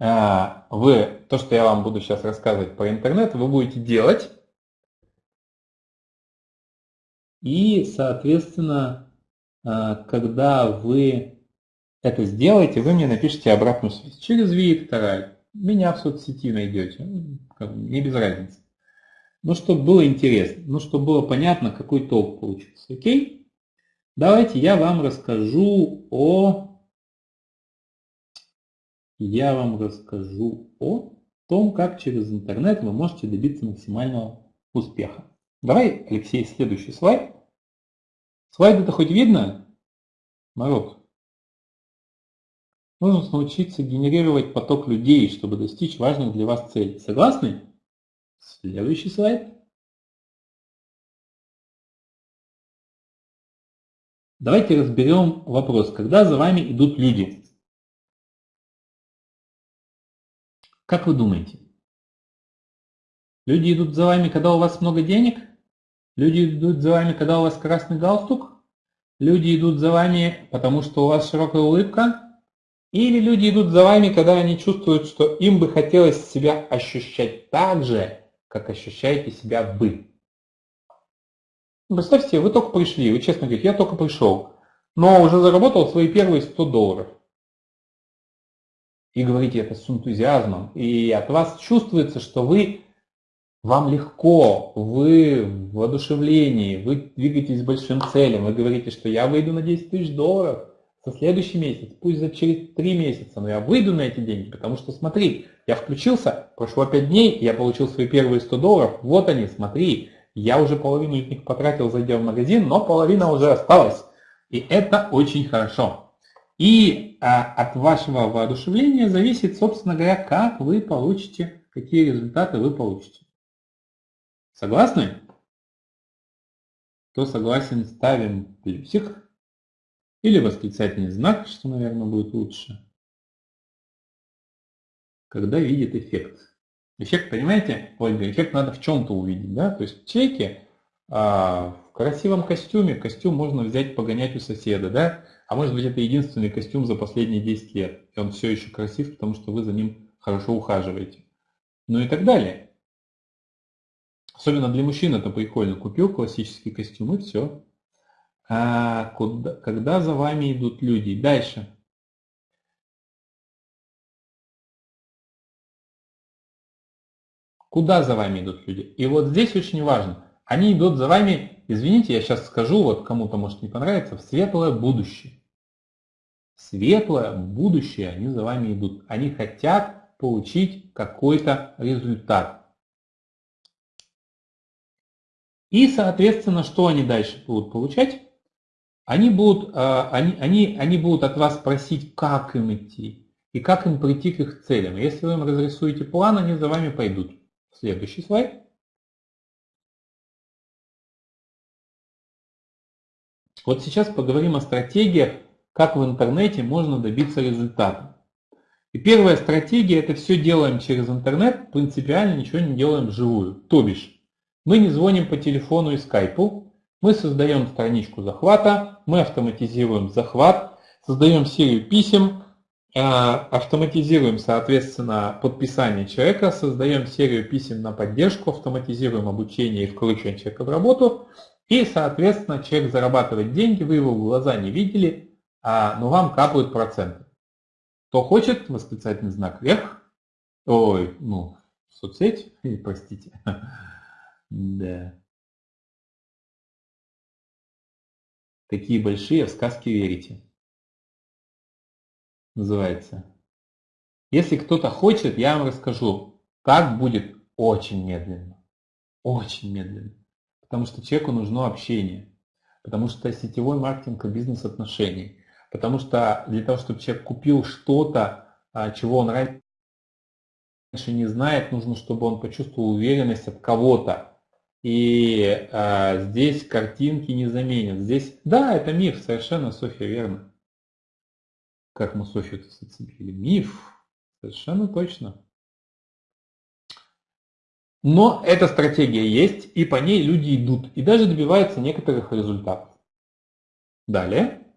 а, вы, то, что я вам буду сейчас рассказывать про интернет, вы будете делать. И, соответственно, а, когда вы это сделаете, вы мне напишите обратную связь. Через Виктора, меня в соцсети найдете. Не без разницы. Ну, чтобы было интересно, ну, чтобы было понятно, какой толк получился. Окей? Давайте я вам расскажу о... Я вам расскажу о том, как через интернет вы можете добиться максимального успеха. Давай, Алексей, следующий слайд. Слайд это хоть видно? Народ. Нужно научиться генерировать поток людей, чтобы достичь важных для вас целей. Согласны? Следующий слайд. Давайте разберем вопрос, когда за вами идут люди. Как вы думаете? Люди идут за вами, когда у вас много денег? Люди идут за вами, когда у вас красный галстук? Люди идут за вами, потому что у вас широкая улыбка? Или люди идут за вами, когда они чувствуют, что им бы хотелось себя ощущать так же, как ощущаете себя вы. Представьте, вы только пришли, вы честно говорите, я только пришел, но уже заработал свои первые 100 долларов. И говорите это с энтузиазмом, и от вас чувствуется, что вы, вам легко, вы в воодушевлении, вы двигаетесь большим целям, вы говорите, что я выйду на 10 тысяч долларов, со следующий месяц, пусть за через 3 месяца, но я выйду на эти деньги, потому что смотри, я включился, прошло 5 дней, я получил свои первые 100 долларов, вот они, смотри, я уже половину из них потратил, зайдя в магазин, но половина уже осталась. И это очень хорошо. И а, от вашего воодушевления зависит, собственно говоря, как вы получите, какие результаты вы получите. Согласны? Кто согласен, ставим плюсик. Или восклицательный знак, что, наверное, будет лучше. Когда видит эффект. Эффект, понимаете, Ольга, эффект надо в чем-то увидеть, да? То есть в чеке, а, в красивом костюме, костюм можно взять, погонять у соседа, да? А может быть это единственный костюм за последние 10 лет. И он все еще красив, потому что вы за ним хорошо ухаживаете. Ну и так далее. Особенно для мужчин это прикольно. Купил классический костюм и все а, куда, когда за вами идут люди. Дальше. Куда за вами идут люди? И вот здесь очень важно. Они идут за вами, извините, я сейчас скажу, вот кому-то может не понравится, в светлое будущее. светлое будущее они за вами идут. Они хотят получить какой-то результат. И, соответственно, что они дальше будут получать? Они будут, а, они, они, они будут от вас просить, как им идти и как им прийти к их целям. Если вы им разрисуете план, они за вами пойдут. Следующий слайд. Вот сейчас поговорим о стратегиях, как в интернете можно добиться результата. И первая стратегия – это все делаем через интернет, принципиально ничего не делаем вживую. То бишь, мы не звоним по телефону и скайпу, мы создаем страничку захвата, мы автоматизируем захват, создаем серию писем, э, автоматизируем, соответственно, подписание человека, создаем серию писем на поддержку, автоматизируем обучение и вкручиваем человека в работу. И, соответственно, человек зарабатывает деньги, вы его в глаза не видели, а, но вам капают проценты. Кто хочет, восклицательный знак вверх. Ой, ну, соцсеть, простите. Да. Такие большие, в сказки верите. Называется. Если кто-то хочет, я вам расскажу. Так будет очень медленно. Очень медленно. Потому что человеку нужно общение. Потому что сетевой маркетинг и бизнес-отношений. Потому что для того, чтобы человек купил что-то, а, чего он раньше не знает, нужно, чтобы он почувствовал уверенность от кого-то. И а, здесь картинки не заменят. Здесь, да, это миф, совершенно, Софья, верно. Как мы Софью-то зацепили? Миф, совершенно точно. Но эта стратегия есть, и по ней люди идут, и даже добиваются некоторых результатов. Далее.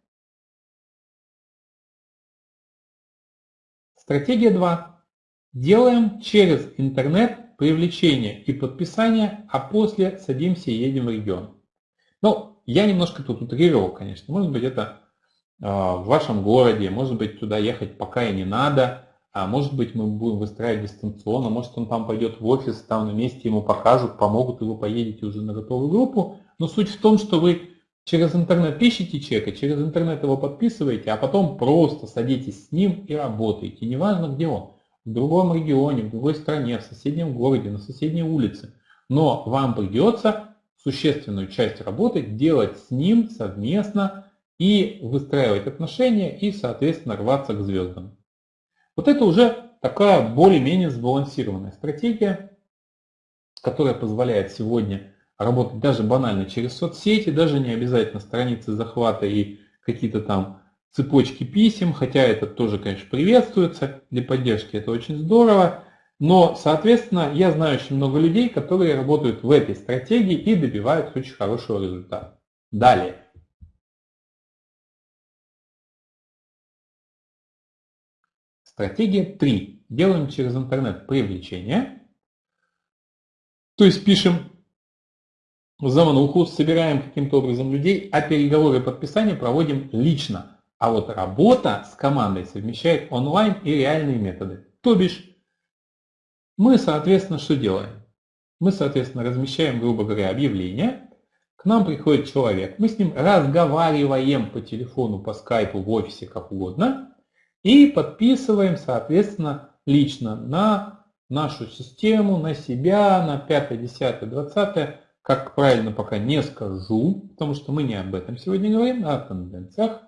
Стратегия 2. Делаем через интернет привлечение и подписание, а после садимся и едем в регион. Ну, я немножко тут утрировал, конечно. Может быть, это э, в вашем городе, может быть, туда ехать пока и не надо, а может быть, мы будем выстраивать дистанционно, может, он там пойдет в офис, там на месте ему покажут, помогут, и вы поедете уже на готовую группу. Но суть в том, что вы через интернет ищете человека, через интернет его подписываете, а потом просто садитесь с ним и работаете. Неважно, где он в другом регионе, в другой стране, в соседнем городе, на соседней улице. Но вам придется существенную часть работы делать с ним совместно и выстраивать отношения и, соответственно, рваться к звездам. Вот это уже такая более-менее сбалансированная стратегия, которая позволяет сегодня работать даже банально через соцсети, даже не обязательно страницы захвата и какие-то там цепочки писем, хотя это тоже, конечно, приветствуется для поддержки, это очень здорово. Но, соответственно, я знаю очень много людей, которые работают в этой стратегии и добиваются очень хорошего результата. Далее. Стратегия 3. Делаем через интернет привлечение. То есть пишем замануху, собираем каким-то образом людей, а переговоры подписания проводим лично. А вот работа с командой совмещает онлайн и реальные методы. То бишь, мы, соответственно, что делаем? Мы, соответственно, размещаем, грубо говоря, объявление. К нам приходит человек. Мы с ним разговариваем по телефону, по скайпу, в офисе, как угодно. И подписываем, соответственно, лично на нашу систему, на себя, на 5, 10, 20. Как правильно пока не скажу, потому что мы не об этом сегодня говорим, а о тенденциях.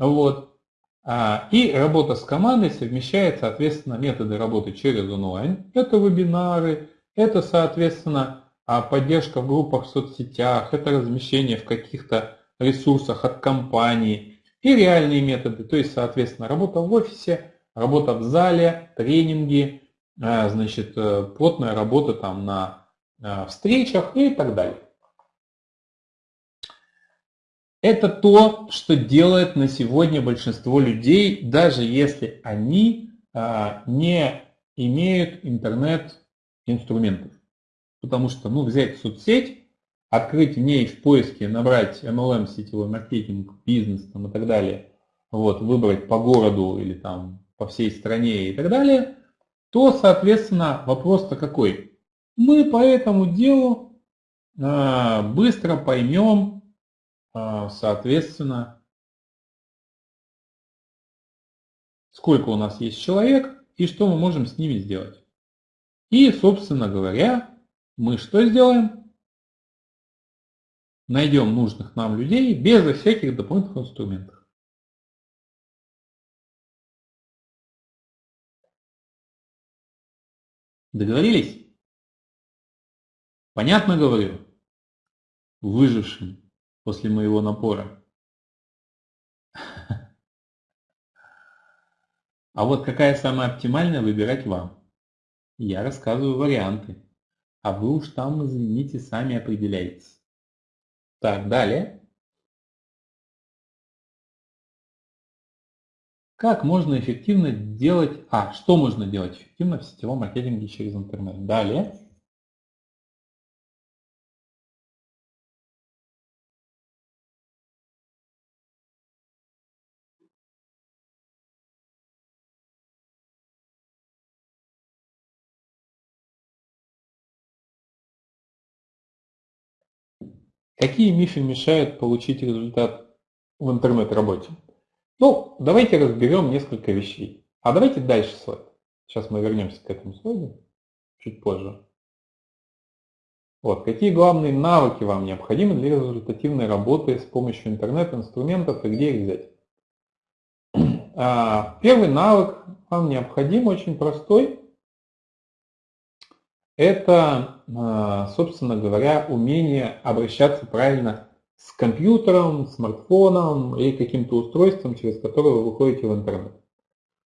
Вот. А, и работа с командой совмещает, соответственно, методы работы через онлайн. Это вебинары, это, соответственно, а, поддержка в группах в соцсетях, это размещение в каких-то ресурсах от компании и реальные методы, то есть, соответственно, работа в офисе, работа в зале, тренинги, а, значит, э, плотная работа там на встречах и так далее. Это то, что делает на сегодня большинство людей, даже если они а, не имеют интернет-инструментов. Потому что ну, взять соцсеть, открыть в ней в поиске, набрать MLM, сетевой маркетинг, бизнес там, и так далее, вот, выбрать по городу или там по всей стране и так далее, то, соответственно, вопрос-то какой? Мы по этому делу а, быстро поймем, соответственно, сколько у нас есть человек и что мы можем с ними сделать. И, собственно говоря, мы что сделаем? Найдем нужных нам людей без всяких дополнительных инструментов. Договорились? Понятно говорю? Выжившим после моего напора. А вот какая самая оптимальная, выбирать вам. Я рассказываю варианты, а вы уж там, извините, сами определяетесь. Так, далее. Как можно эффективно делать... А, что можно делать эффективно в сетевом маркетинге через интернет? Далее. Какие мифы мешают получить результат в интернет-работе? Ну, давайте разберем несколько вещей. А давайте дальше слайд. Сейчас мы вернемся к этому слайду чуть позже. Вот, какие главные навыки вам необходимы для результативной работы с помощью интернет-инструментов и где их взять? А, первый навык вам необходим, очень простой это, а, собственно говоря, умение обращаться правильно с компьютером, смартфоном или каким-то устройством, через которое вы выходите в интернет.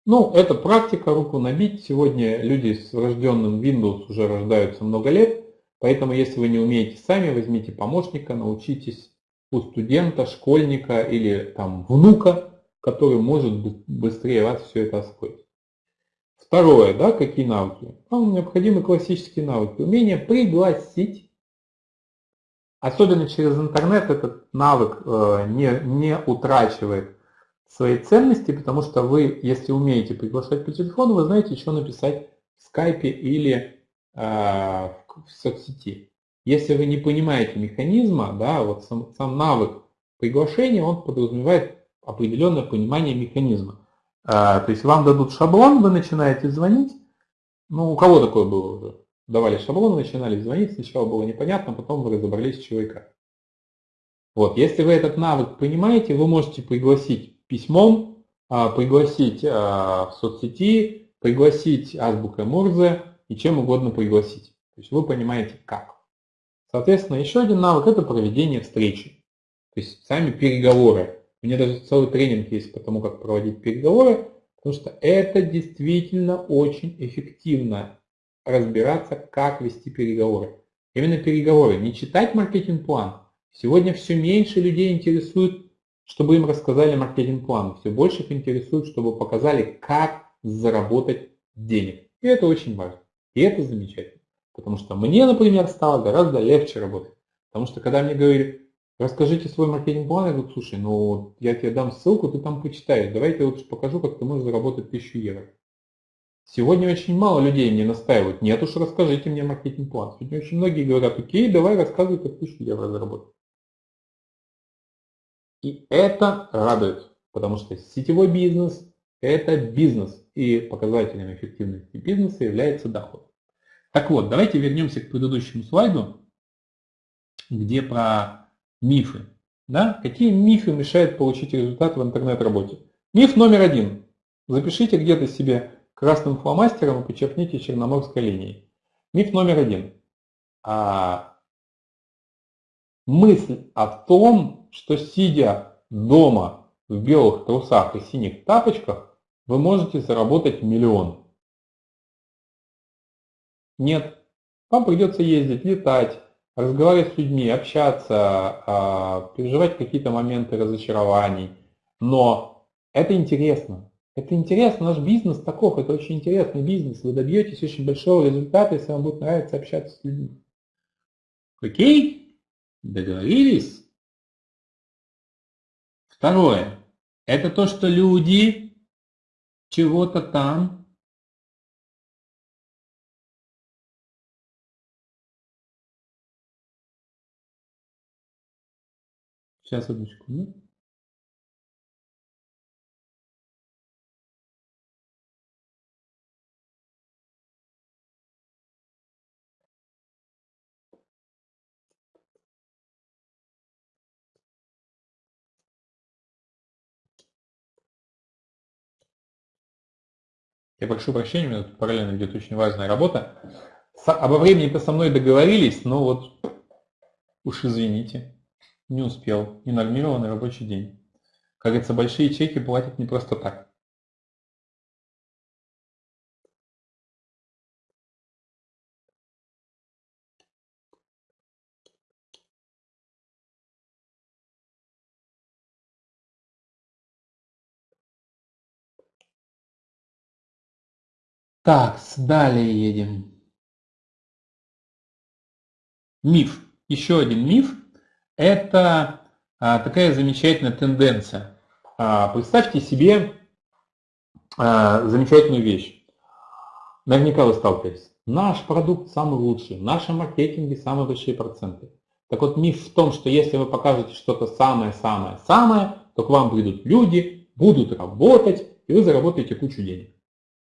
Ну, это практика, руку набить. Сегодня люди с врожденным Windows уже рождаются много лет, поэтому если вы не умеете сами, возьмите помощника, научитесь у студента, школьника или там внука, который может быстрее вас все это освоить. Второе, да, какие навыки? Вам необходимы классические навыки. Умение пригласить. Особенно через интернет этот навык э, не, не утрачивает своей ценности, потому что вы, если умеете приглашать по телефону, вы знаете, что написать в скайпе или э, в соцсети. Если вы не понимаете механизма, да, вот сам, сам навык приглашения, он подразумевает определенное понимание механизма. А, то есть вам дадут шаблон, вы начинаете звонить. Ну, у кого такое было уже? Давали шаблон, начинали звонить, сначала было непонятно, потом вы разобрались, чего и. Вот, если вы этот навык понимаете, вы можете пригласить письмом, а, пригласить а, в соцсети, пригласить азбукой Мурзе и чем угодно пригласить. То есть вы понимаете как. Соответственно, еще один навык – это проведение встречи. То есть сами переговоры. У меня даже целый тренинг есть по тому, как проводить переговоры, потому что это действительно очень эффективно разбираться, как вести переговоры. Именно переговоры, не читать маркетинг-план. Сегодня все меньше людей интересует, чтобы им рассказали маркетинг-план. Все больше их интересует, чтобы показали, как заработать денег. И это очень важно. И это замечательно. Потому что мне, например, стало гораздо легче работать. Потому что когда мне говорили, Расскажите свой маркетинг-план. Я говорю, слушай, ну я тебе дам ссылку, ты там почитаешь. Давай я лучше покажу, как ты можешь заработать 1000 евро. Сегодня очень мало людей мне настаивают. Нет уж, расскажите мне маркетинг-план. Сегодня очень многие говорят, окей, давай рассказывай, как 1000 евро заработать. И это радует, потому что сетевой бизнес – это бизнес. И показателем эффективности бизнеса является доход. Так вот, давайте вернемся к предыдущему слайду, где про Мифы. Да? Какие мифы мешают получить результат в интернет-работе? Миф номер один. Запишите где-то себе красным фломастером и подчеркните черноморской линией. Миф номер один. А, мысль о том, что сидя дома в белых трусах и синих тапочках, вы можете заработать миллион. Нет. Вам придется ездить, летать, разговаривать с людьми, общаться, а, переживать какие-то моменты разочарований. Но это интересно. Это интересно, наш бизнес таков, это очень интересный бизнес. Вы добьетесь очень большого результата, если вам будет нравиться общаться с людьми. Окей? Договорились? Второе. Это то, что люди чего-то там Сейчас, одну секунду. Я прошу прощения, у меня тут параллельно идет очень важная работа. Обо времени-то со мной договорились, но вот уж извините. Не успел. Ненормированный рабочий день. Как говорится, большие чеки платят не просто так. Так, далее едем. Миф. Еще один миф это а, такая замечательная тенденция. А, представьте себе а, замечательную вещь. Наверняка вы сталкивались. Наш продукт самый лучший, в нашем маркетинге самые большие проценты. Так вот, миф в том, что если вы покажете что-то самое-самое-самое, то к вам придут люди, будут работать, и вы заработаете кучу денег.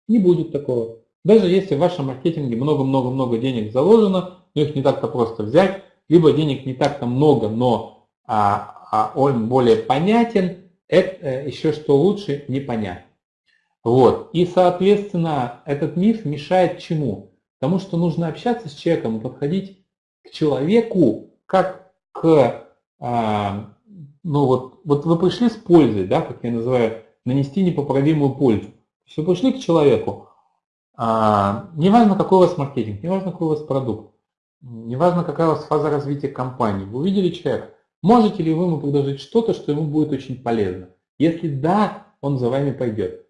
Не будет такого. Даже если в вашем маркетинге много-много-много денег заложено, но их не так-то просто взять, либо денег не так-то много, но а, а он более понятен, это э, еще что лучше непонятно. Вот. И, соответственно, этот миф мешает чему? Тому, что нужно общаться с человеком подходить к человеку как к, а, ну вот, вот вы пришли с пользой, да, как я называю, нанести непоправимую пользу. Вы пришли к человеку, а, неважно какой у вас маркетинг, неважно какой у вас продукт, Неважно, какая у вас фаза развития компании. Вы увидели человека. Можете ли вы ему предложить что-то, что ему будет очень полезно? Если да, он за вами пойдет.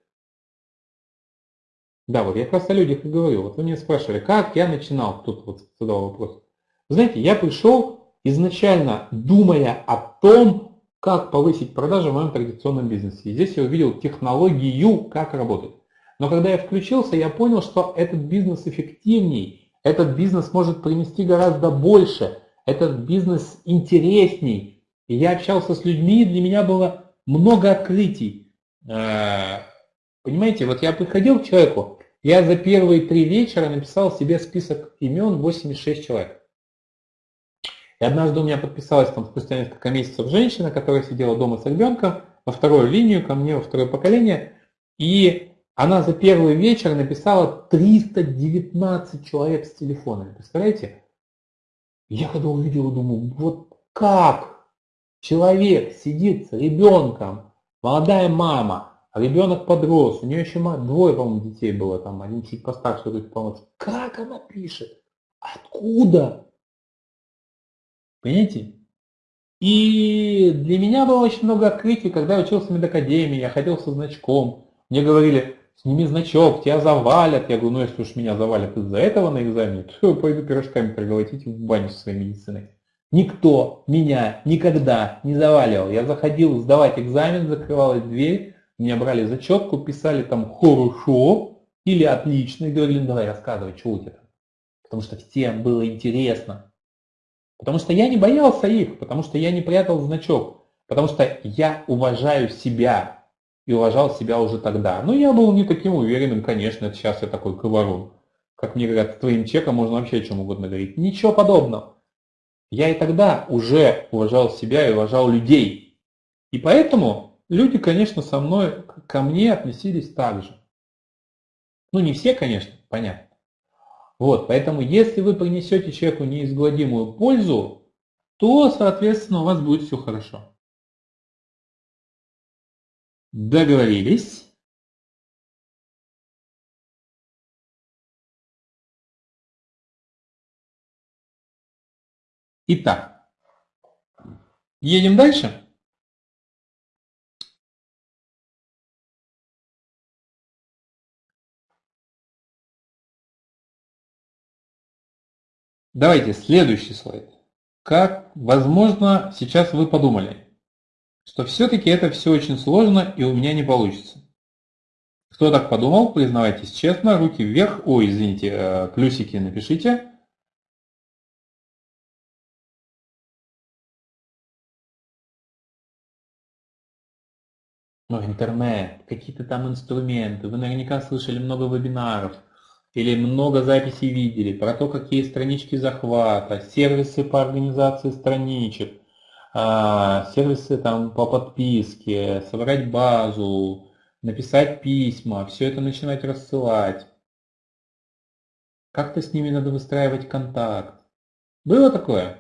Да, вот я как раз о людях и говорю. Вот вы меня спрашивали, как я начинал, тут вот задал вопрос. знаете, я пришел изначально думая о том, как повысить продажи в моем традиционном бизнесе. И здесь я увидел технологию, как работать. Но когда я включился, я понял, что этот бизнес эффективней, этот бизнес может принести гораздо больше, этот бизнес интересней. И я общался с людьми, и для меня было много открытий. Э, понимаете, вот я приходил к человеку, я за первые три вечера написал себе список имен 86 человек. И однажды у меня подписалась там спустя несколько месяцев женщина, которая сидела дома с ребенком, во вторую линию ко мне, во второе поколение, и она за первый вечер написала 319 человек с телефонами. Представляете? Я когда увидел, думаю, вот как человек сидит с ребенком, молодая мама, а ребенок подрос, у нее еще двое, по-моему, детей было, там один чуть постарше, другой помоложе. Как она пишет? Откуда? Понимаете? И для меня было очень много открытий, когда я учился в медакадемии, я ходил со значком. Мне говорили, сними значок, тебя завалят. Я говорю, ну если уж меня завалят из-за этого на экзамене, то я пойду пирожками проголотить в баню со своей медициной. Никто меня никогда не заваливал. Я заходил сдавать экзамен, закрывалась дверь, меня брали зачетку, писали там хорошо или отлично, и говорили, ну давай рассказывай, что у тебя там. Потому что всем было интересно. Потому что я не боялся их, потому что я не прятал значок, потому что я уважаю себя и уважал себя уже тогда. Но я был не таким уверенным, конечно, сейчас я такой говорун. Как мне говорят, с твоим чеком можно вообще о чем угодно говорить. Ничего подобного. Я и тогда уже уважал себя и уважал людей. И поэтому люди, конечно, со мной, ко мне относились так же. Ну, не все, конечно, понятно. Вот, поэтому если вы принесете человеку неизгладимую пользу, то, соответственно, у вас будет все хорошо. Договорились? Итак, едем дальше. Давайте следующий слайд. Как, возможно, сейчас вы подумали, что все-таки это все очень сложно и у меня не получится. Кто так подумал, признавайтесь честно, руки вверх, ой, извините, э, плюсики напишите. Ну, интернет, какие-то там инструменты, вы наверняка слышали много вебинаров, или много записей видели про то, какие странички захвата, сервисы по организации страничек, сервисы там по подписке, собрать базу, написать письма, все это начинать рассылать. Как-то с ними надо выстраивать контакт. Было такое?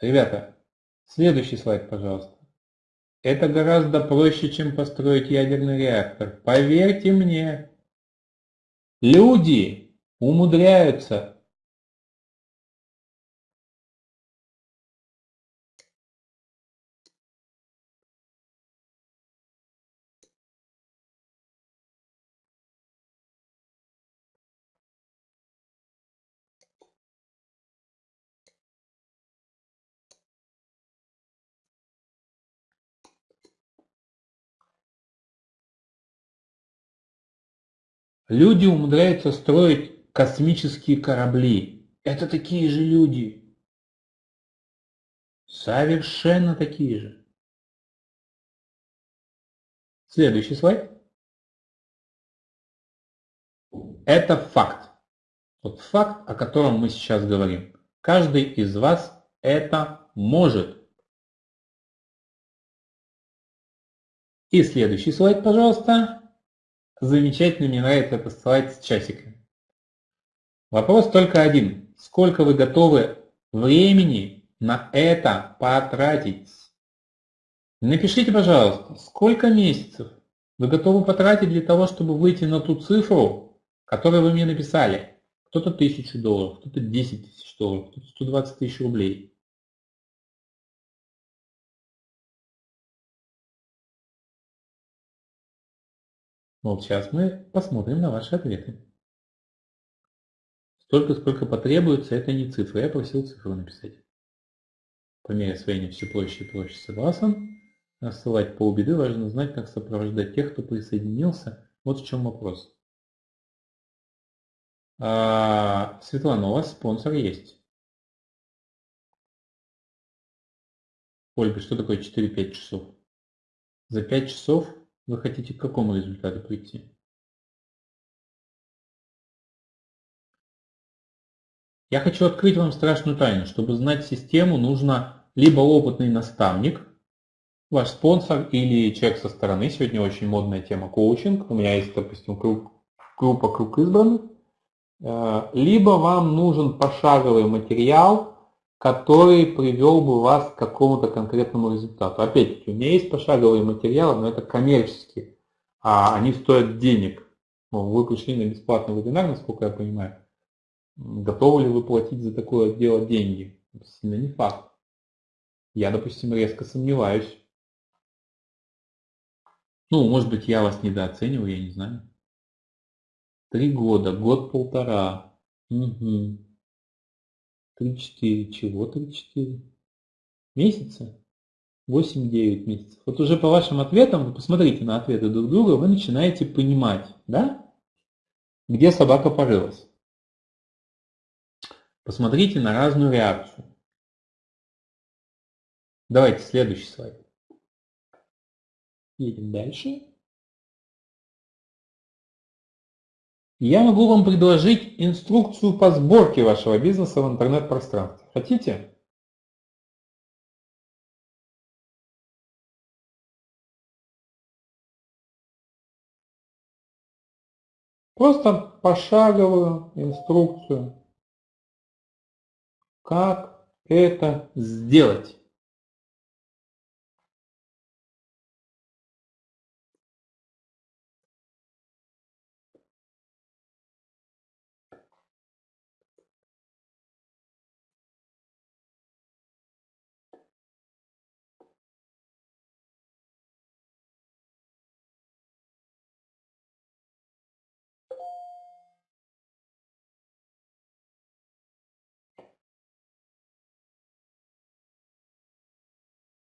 Ребята, следующий слайд, пожалуйста. Это гораздо проще, чем построить ядерный реактор. Поверьте мне. Люди умудряются Люди умудряются строить космические корабли. Это такие же люди. Совершенно такие же. Следующий слайд. Это факт. Вот факт, о котором мы сейчас говорим. Каждый из вас это может. И следующий слайд, пожалуйста. Замечательно, мне нравится это слайд с часиками. Вопрос только один. Сколько вы готовы времени на это потратить? Напишите, пожалуйста, сколько месяцев вы готовы потратить для того, чтобы выйти на ту цифру, которую вы мне написали. Кто-то тысячу долларов, кто-то 10 тысяч долларов, кто-то 120 тысяч рублей. Вот сейчас мы посмотрим на ваши ответы. Столько, сколько потребуется, это не цифра. Я просил цифру написать. По мере освоения все проще и проще согласен. Рассылать полбеды важно знать, как сопровождать тех, кто присоединился. Вот в чем вопрос. А, Светлана, у вас спонсор есть. Ольга, что такое 4-5 часов? За 5 часов вы хотите к какому результату прийти? Я хочу открыть вам страшную тайну. Чтобы знать систему, нужно либо опытный наставник, ваш спонсор или человек со стороны. Сегодня очень модная тема коучинг. У меня есть, допустим, круг, группа «Круг избранных». Э, либо вам нужен пошаговый материал, который привел бы вас к какому-то конкретному результату. Опять-таки, у меня есть пошаговые материалы, но это коммерческие, а они стоят денег. Вы пришли на бесплатный вебинар, насколько я понимаю. Готовы ли вы платить за такое дело деньги? Сильно не факт. Я, допустим, резко сомневаюсь. Ну, может быть, я вас недооцениваю, я не знаю. Три года, год-полтора. Угу. Три-четыре. Чего три-четыре? Месяца? Восемь-девять месяцев. Вот уже по вашим ответам, вы посмотрите на ответы друг друга, вы начинаете понимать, да? Где собака порылась. Посмотрите на разную реакцию. Давайте следующий слайд. Едем дальше. Я могу вам предложить инструкцию по сборке вашего бизнеса в интернет-пространстве. Хотите? Просто пошаговую инструкцию как это сделать?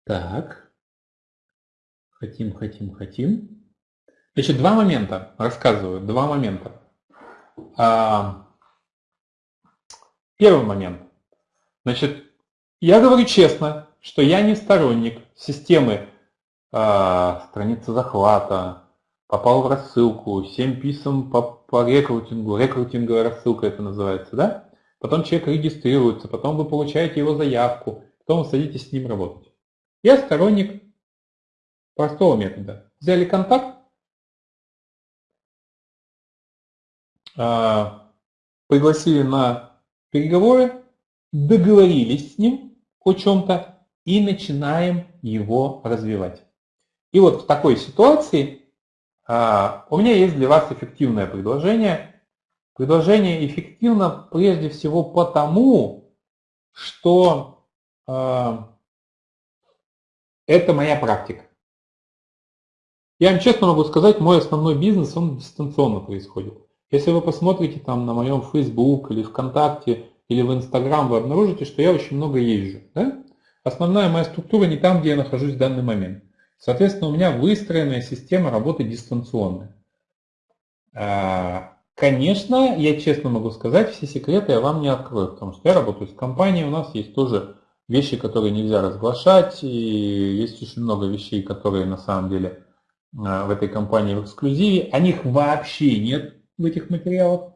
Так. Хотим, хотим, хотим. Значит, два момента. Рассказываю. Два момента. Первый момент. Значит, я говорю честно, что я не сторонник системы а, страницы захвата, попал в рассылку, 7 писем по, по рекрутингу, рекрутинговая рассылка это называется, да? Потом человек регистрируется, потом вы получаете его заявку, потом вы садитесь с ним работать. Я сторонник простого метода. Взяли контакт, а, пригласили на переговоры, договорились с ним о чем-то и начинаем его развивать. И вот в такой ситуации а, у меня есть для вас эффективное предложение. Предложение эффективно прежде всего потому, что а, это моя практика. Я вам честно могу сказать, мой основной бизнес, он дистанционно происходит. Если вы посмотрите там на моем Facebook или ВКонтакте или в Instagram, вы обнаружите, что я очень много езжу. Да? Основная моя структура не там, где я нахожусь в данный момент. Соответственно, у меня выстроенная система работы дистанционная. А, конечно, я честно могу сказать, все секреты я вам не открою, потому что я работаю с компанией, у нас есть тоже вещи, которые нельзя разглашать, и есть очень много вещей, которые на самом деле а, в этой компании в эксклюзиве. О них вообще нет в этих материалах.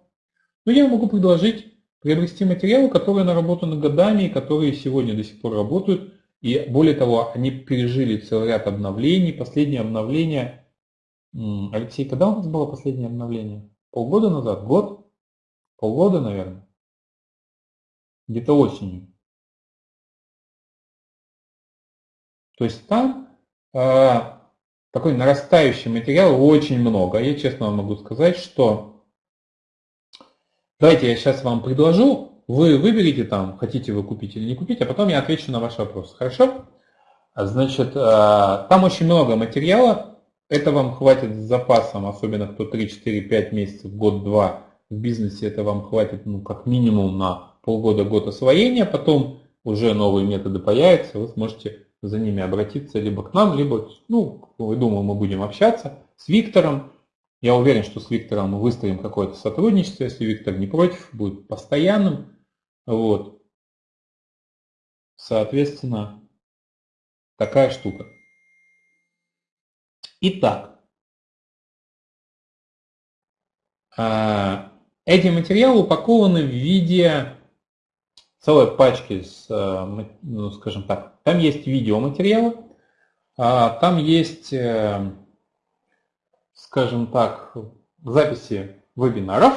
Но я могу предложить приобрести материалы, которые наработаны годами, и которые сегодня до сих пор работают. И более того, они пережили целый ряд обновлений. Последнее обновление... Алексей, когда у нас было последнее обновление? Полгода назад? Год? Полгода, наверное? Где-то осенью. То есть там э, такой нарастающий материал очень много. Я честно вам могу сказать, что давайте я сейчас вам предложу, вы выберите там, хотите вы купить или не купить, а потом я отвечу на ваш вопрос. Хорошо? Значит, э, там очень много материала, это вам хватит с запасом, особенно кто 3, 4, 5 месяцев, год, два в бизнесе, это вам хватит ну, как минимум на полгода, год освоения, потом уже новые методы появятся, вы сможете за ними обратиться либо к нам, либо, ну, думаю, мы будем общаться с Виктором. Я уверен, что с Виктором мы выстроим какое-то сотрудничество, если Виктор не против, будет постоянным. Вот. Соответственно, такая штука. Итак, а, эти материалы упакованы в виде целой пачки с, э, ну, скажем так, там есть видеоматериалы, а, там есть, э, скажем так, записи вебинаров,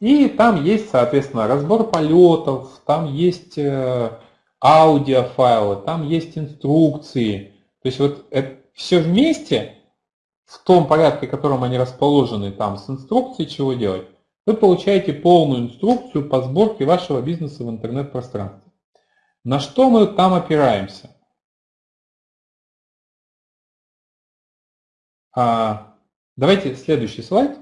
и там есть, соответственно, разбор полетов, там есть э, аудиофайлы, там есть инструкции. То есть вот это все вместе, в том порядке, в котором они расположены, там с инструкцией, чего делать, вы получаете полную инструкцию по сборке вашего бизнеса в интернет-пространстве. На что мы там опираемся? А, давайте следующий слайд.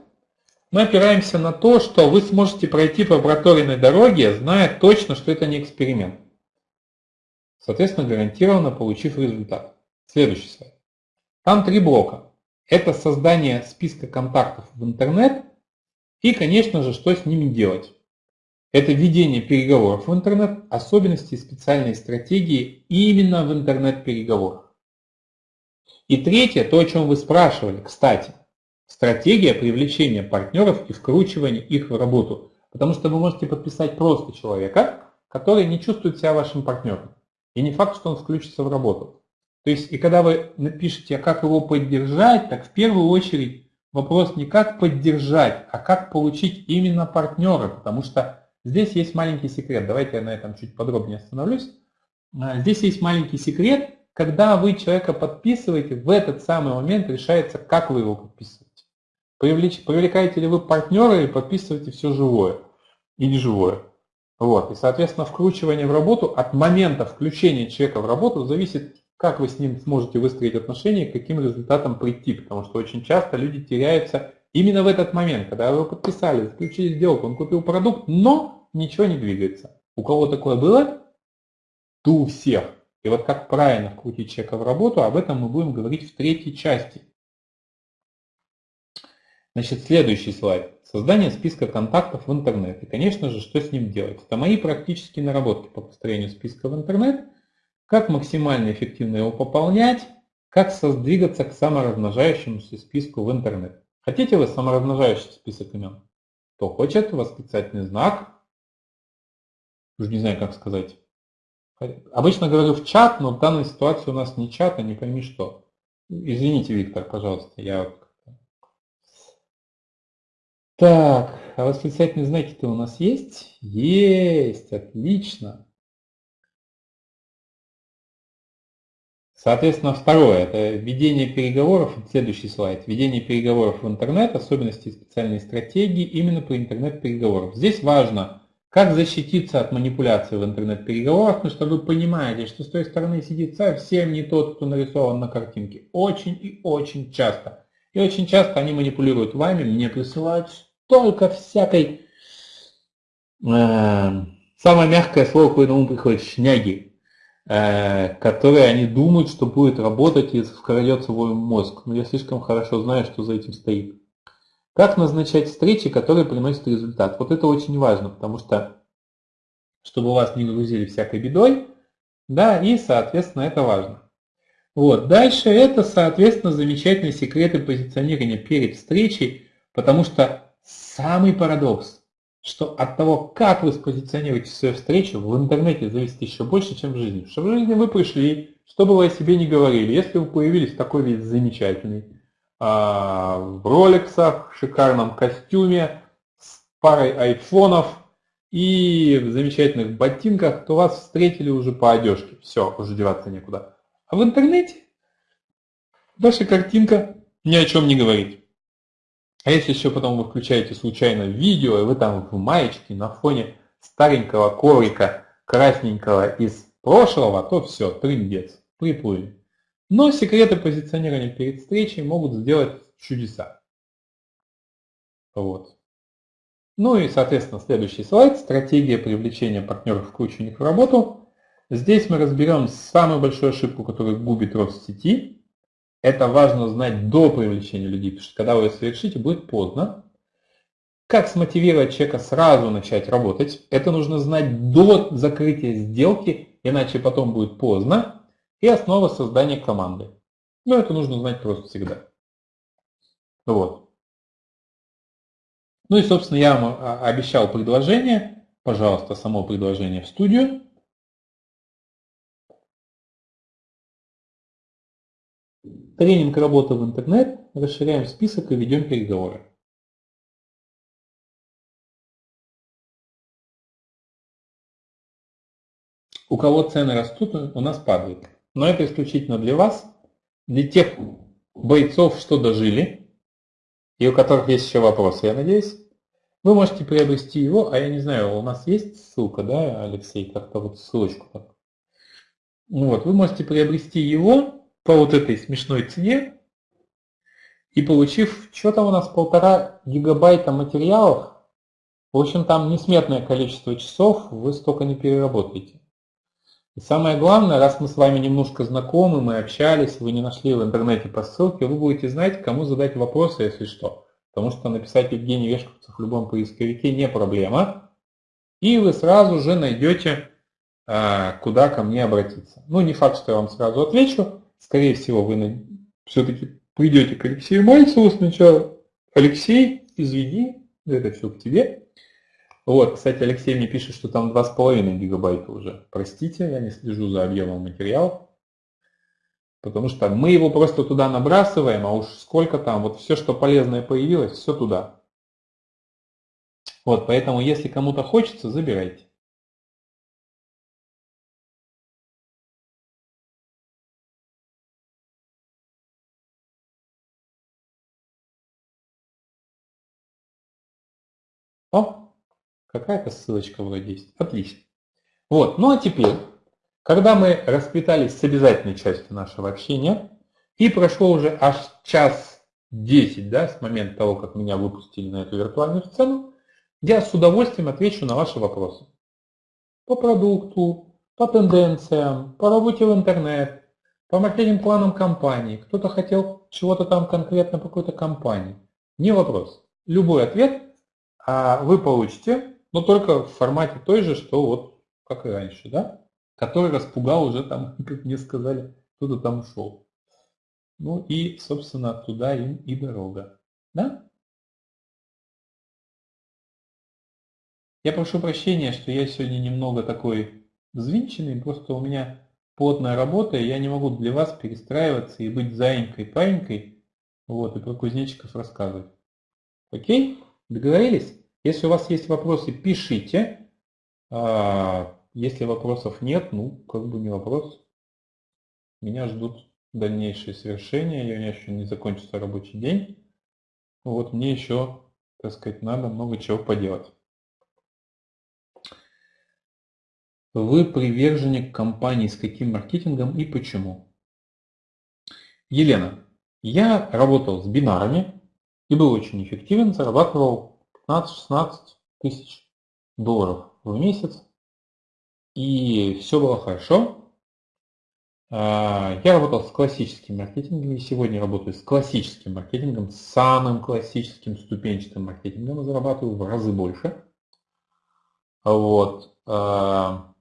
Мы опираемся на то, что вы сможете пройти по проторенной дороге, зная точно, что это не эксперимент. Соответственно, гарантированно получив результат. Следующий слайд. Там три блока. Это создание списка контактов в интернет – и, конечно же, что с ними делать? Это ведение переговоров в интернет, особенности специальной стратегии именно в интернет-переговорах. И третье, то, о чем вы спрашивали, кстати, стратегия привлечения партнеров и вкручивания их в работу. Потому что вы можете подписать просто человека, который не чувствует себя вашим партнером. И не факт, что он включится в работу. То есть, и когда вы напишете, а как его поддержать, так в первую очередь вопрос не как поддержать, а как получить именно партнера, потому что здесь есть маленький секрет. Давайте я на этом чуть подробнее остановлюсь. А, здесь есть маленький секрет, когда вы человека подписываете, в этот самый момент решается, как вы его подписываете. Привлекаете ли вы партнера или подписываете все живое и неживое. Вот. И, соответственно, вкручивание в работу от момента включения человека в работу зависит как вы с ним сможете выстроить отношения, к каким результатам прийти, потому что очень часто люди теряются именно в этот момент, когда вы подписали, заключили сделку, он купил продукт, но ничего не двигается. У кого такое было? Да у всех. И вот как правильно вкрутить человека в работу, об этом мы будем говорить в третьей части. Значит, следующий слайд. Создание списка контактов в интернет. И, конечно же, что с ним делать? Это мои практические наработки по построению списка в интернет – как максимально эффективно его пополнять, как двигаться к саморазмножающемуся списку в интернет. Хотите вы саморазмножающий список имен? Кто хочет, восклицательный знак. Уже не знаю, как сказать. Обычно говорю в чат, но в данной ситуации у нас не чат, а не пойми что. Извините, Виктор, пожалуйста, я так, а восклицательные знаки-то у нас есть? Есть, отлично. Соответственно, второе, это ведение переговоров, следующий слайд, ведение переговоров в интернет, особенности специальной стратегии именно при интернет-переговорах. Здесь важно, как защититься от манипуляции в интернет-переговорах, потому что вы понимаете, что с той стороны сидит совсем не тот, кто нарисован на картинке. Очень и очень часто. И очень часто они манипулируют вами, мне присылают столько всякой... Э, самое мягкое слово, какое на ум приходит, шняги которые они думают, что будет работать и вкрадет свой мозг. Но я слишком хорошо знаю, что за этим стоит. Как назначать встречи, которые приносят результат? Вот это очень важно, потому что, чтобы вас не грузили всякой бедой, да, и, соответственно, это важно. Вот. Дальше это, соответственно, замечательные секреты позиционирования перед встречей, потому что самый парадокс что от того, как вы спозиционируете свою встречу, в интернете зависит еще больше, чем в жизни. Что в жизни вы пришли, что бы вы о себе не говорили, если вы появились такой весь замечательный, а, в роликсах, в шикарном костюме, с парой айфонов и в замечательных ботинках, то вас встретили уже по одежке. Все, уже деваться некуда. А в интернете ваша картинка ни о чем не говорит. А если еще потом вы включаете случайно видео, и вы там в маечке на фоне старенького коврика красненького из прошлого, то все, трындец, приплыли. Но секреты позиционирования перед встречей могут сделать чудеса. Вот. Ну и, соответственно, следующий слайд. Стратегия привлечения партнеров к в работу. Здесь мы разберем самую большую ошибку, которая губит рост сети. Это важно знать до привлечения людей, потому что когда вы ее совершите, будет поздно. Как смотивировать человека сразу начать работать? Это нужно знать до закрытия сделки, иначе потом будет поздно. И основа создания команды. Но это нужно знать просто всегда. Вот. Ну и, собственно, я вам а, обещал предложение. Пожалуйста, само предложение в студию. Тренинг работы в интернет. Расширяем список и ведем переговоры. У кого цены растут, у нас падают. Но это исключительно для вас, для тех бойцов, что дожили, и у которых есть еще вопросы, я надеюсь. Вы можете приобрести его, а я не знаю, у нас есть ссылка, да, Алексей, как-то вот ссылочку. Ну вот, вы можете приобрести его по вот этой смешной цене, и получив, что там у нас, полтора гигабайта материалов, в общем, там несметное количество часов, вы столько не переработаете. И самое главное, раз мы с вами немножко знакомы, мы общались, вы не нашли в интернете по ссылке, вы будете знать, кому задать вопросы, если что. Потому что написать Евгений Вешковцев в любом поисковике не проблема. И вы сразу же найдете, а, куда ко мне обратиться. Ну, не факт, что я вам сразу отвечу. Скорее всего, вы все-таки придете к Алексею Мальцеву сначала. Алексей, извини, это все к тебе. Вот, кстати, Алексей мне пишет, что там 2,5 гигабайта уже. Простите, я не слежу за объемом материала. Потому что мы его просто туда набрасываем, а уж сколько там, вот все, что полезное появилось, все туда. Вот, поэтому если кому-то хочется, забирайте. О, Какая-то ссылочка вроде есть. Отлично. Вот, ну а теперь, когда мы распитались с обязательной частью нашего общения, и прошло уже аж час 10, да, с момента того, как меня выпустили на эту виртуальную сцену, я с удовольствием отвечу на ваши вопросы. По продукту, по тенденциям, по работе в интернет, по маркетинг-планам компании. Кто-то хотел чего-то там конкретно по какой-то компании. Не вопрос. Любой ответ вы получите но только в формате той же, что вот как и раньше, да? Который распугал уже там, как мне сказали, кто-то там ушел. Ну и, собственно, туда им и дорога. Да? Я прошу прощения, что я сегодня немного такой взвинченный, просто у меня плотная работа, и я не могу для вас перестраиваться и быть заинькой-паинькой, вот, и про кузнечиков рассказывать. Окей? Договорились? Если у вас есть вопросы, пишите. А, если вопросов нет, ну, как бы не вопрос. Меня ждут дальнейшие совершения, у меня еще не закончится рабочий день. Вот мне еще, так сказать, надо много чего поделать. Вы приверженник компании с каким маркетингом и почему? Елена, я работал с бинарами и был очень эффективен, зарабатывал 15-16 тысяч долларов в месяц. И все было хорошо. А, я работал с классическим маркетингом и сегодня работаю с классическим маркетингом, самым классическим ступенчатым маркетингом и зарабатываю в разы больше. Вот. А,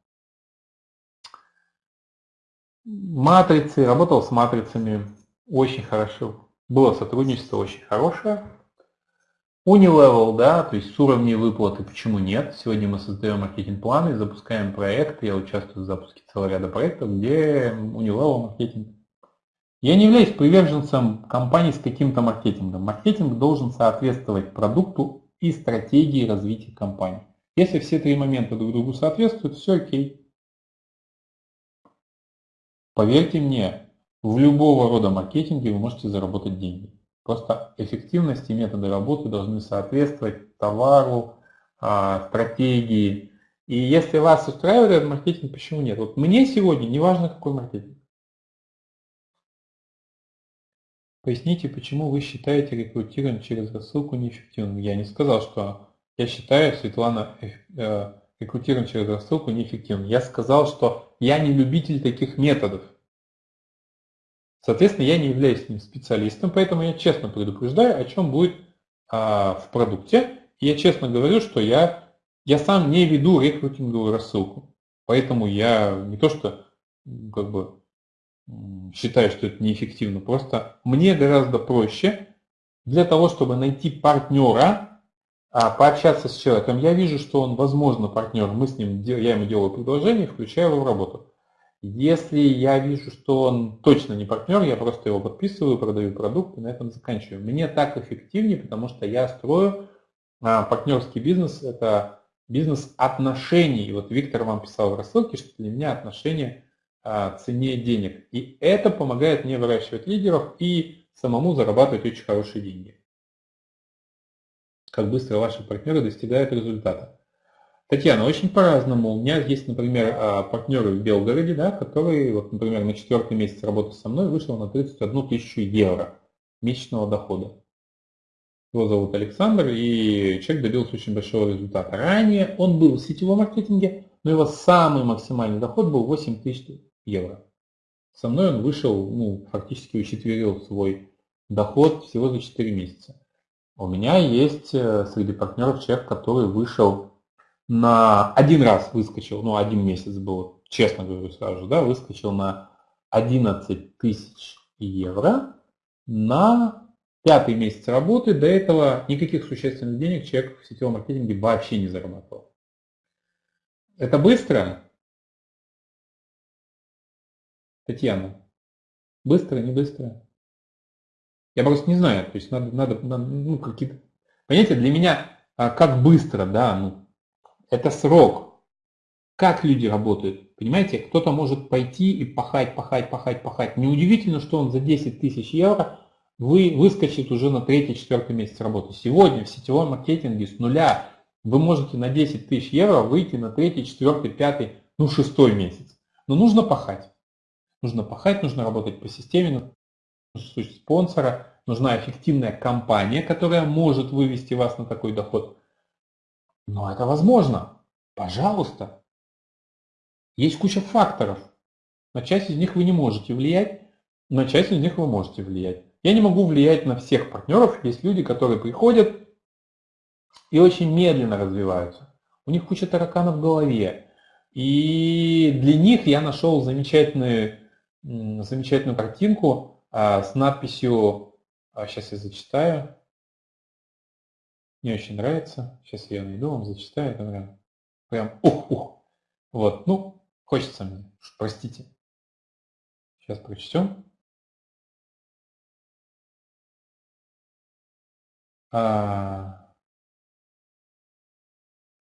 матрицы, работал с матрицами очень хорошо. Было сотрудничество очень хорошее. Unilevel, да, то есть с уровней выплаты, почему нет? Сегодня мы создаем маркетинг-планы, запускаем проекты, я участвую в запуске целого ряда проектов, где Unilevel маркетинг. Я не являюсь приверженцем компании с каким-то маркетингом. Маркетинг должен соответствовать продукту и стратегии развития компании. Если все три момента друг другу соответствуют, все окей. Поверьте мне, в любого рода маркетинге вы можете заработать деньги. Просто эффективность и методы работы должны соответствовать товару, а, стратегии. И если вас устраивает этот маркетинг, почему нет? Вот мне сегодня не важно какой маркетинг. Поясните, почему вы считаете рекрутирование через рассылку неэффективным? Я не сказал, что я считаю, Светлана, э, э, рекрутирование через рассылку неэффективным. Я сказал, что я не любитель таких методов. Соответственно, я не являюсь ним специалистом, поэтому я честно предупреждаю, о чем будет а, в продукте. И я честно говорю, что я, я сам не веду рекрутинговую рассылку. Поэтому я не то что как бы считаю, что это неэффективно, просто мне гораздо проще для того, чтобы найти партнера, а, пообщаться с человеком. Я вижу, что он, возможно, партнер, мы с ним, я ему делаю предложение, включаю его в работу. Если я вижу, что он точно не партнер, я просто его подписываю, продаю продукт и на этом заканчиваю. Мне так эффективнее, потому что я строю а, партнерский бизнес, это бизнес отношений. И вот Виктор вам писал в рассылке, что для меня отношения а, цене денег. И это помогает мне выращивать лидеров и самому зарабатывать очень хорошие деньги. Как быстро ваши партнеры достигают результата. Татьяна, очень по-разному. У меня есть, например, а, партнеры в Белгороде, да, которые, вот, например, на четвертый месяц работы со мной вышел на 31 тысячу евро месячного дохода. Его зовут Александр, и человек добился очень большого результата. Ранее он был в сетевом маркетинге, но его самый максимальный доход был 8 тысяч евро. Со мной он вышел, ну, фактически учетверил свой доход всего за 4 месяца. У меня есть э, среди партнеров человек, который вышел на один раз выскочил, ну один месяц был, честно говорю сразу да, выскочил на 11 тысяч евро на пятый месяц работы. До этого никаких существенных денег человек в сетевом маркетинге вообще не зарабатывал. Это быстро? Татьяна, быстро, не быстро? Я просто не знаю, то есть надо, надо, надо ну, какие-то... Понимаете, для меня а, как быстро, да, ну, это срок. Как люди работают? Понимаете, кто-то может пойти и пахать, пахать, пахать, пахать. Неудивительно, что он за 10 тысяч евро вы выскочит уже на третий, четвертый месяц работы. Сегодня в сетевом маркетинге с нуля вы можете на 10 тысяч евро выйти на третий, четвертый, пятый, ну шестой месяц. Но нужно пахать. Нужно пахать, нужно работать по системе, нужно спонсора, нужна эффективная компания, которая может вывести вас на такой доход. Но это возможно. Пожалуйста. Есть куча факторов. На часть из них вы не можете влиять, на часть из них вы можете влиять. Я не могу влиять на всех партнеров. Есть люди, которые приходят и очень медленно развиваются. У них куча тараканов в голове. И для них я нашел замечательную, замечательную картинку а, с надписью, а, сейчас я зачитаю, мне очень нравится. Сейчас я найду, вам зачитаю. Это прям, прям ух-ух. Вот, ну, хочется мне, простите. Сейчас прочтем. А...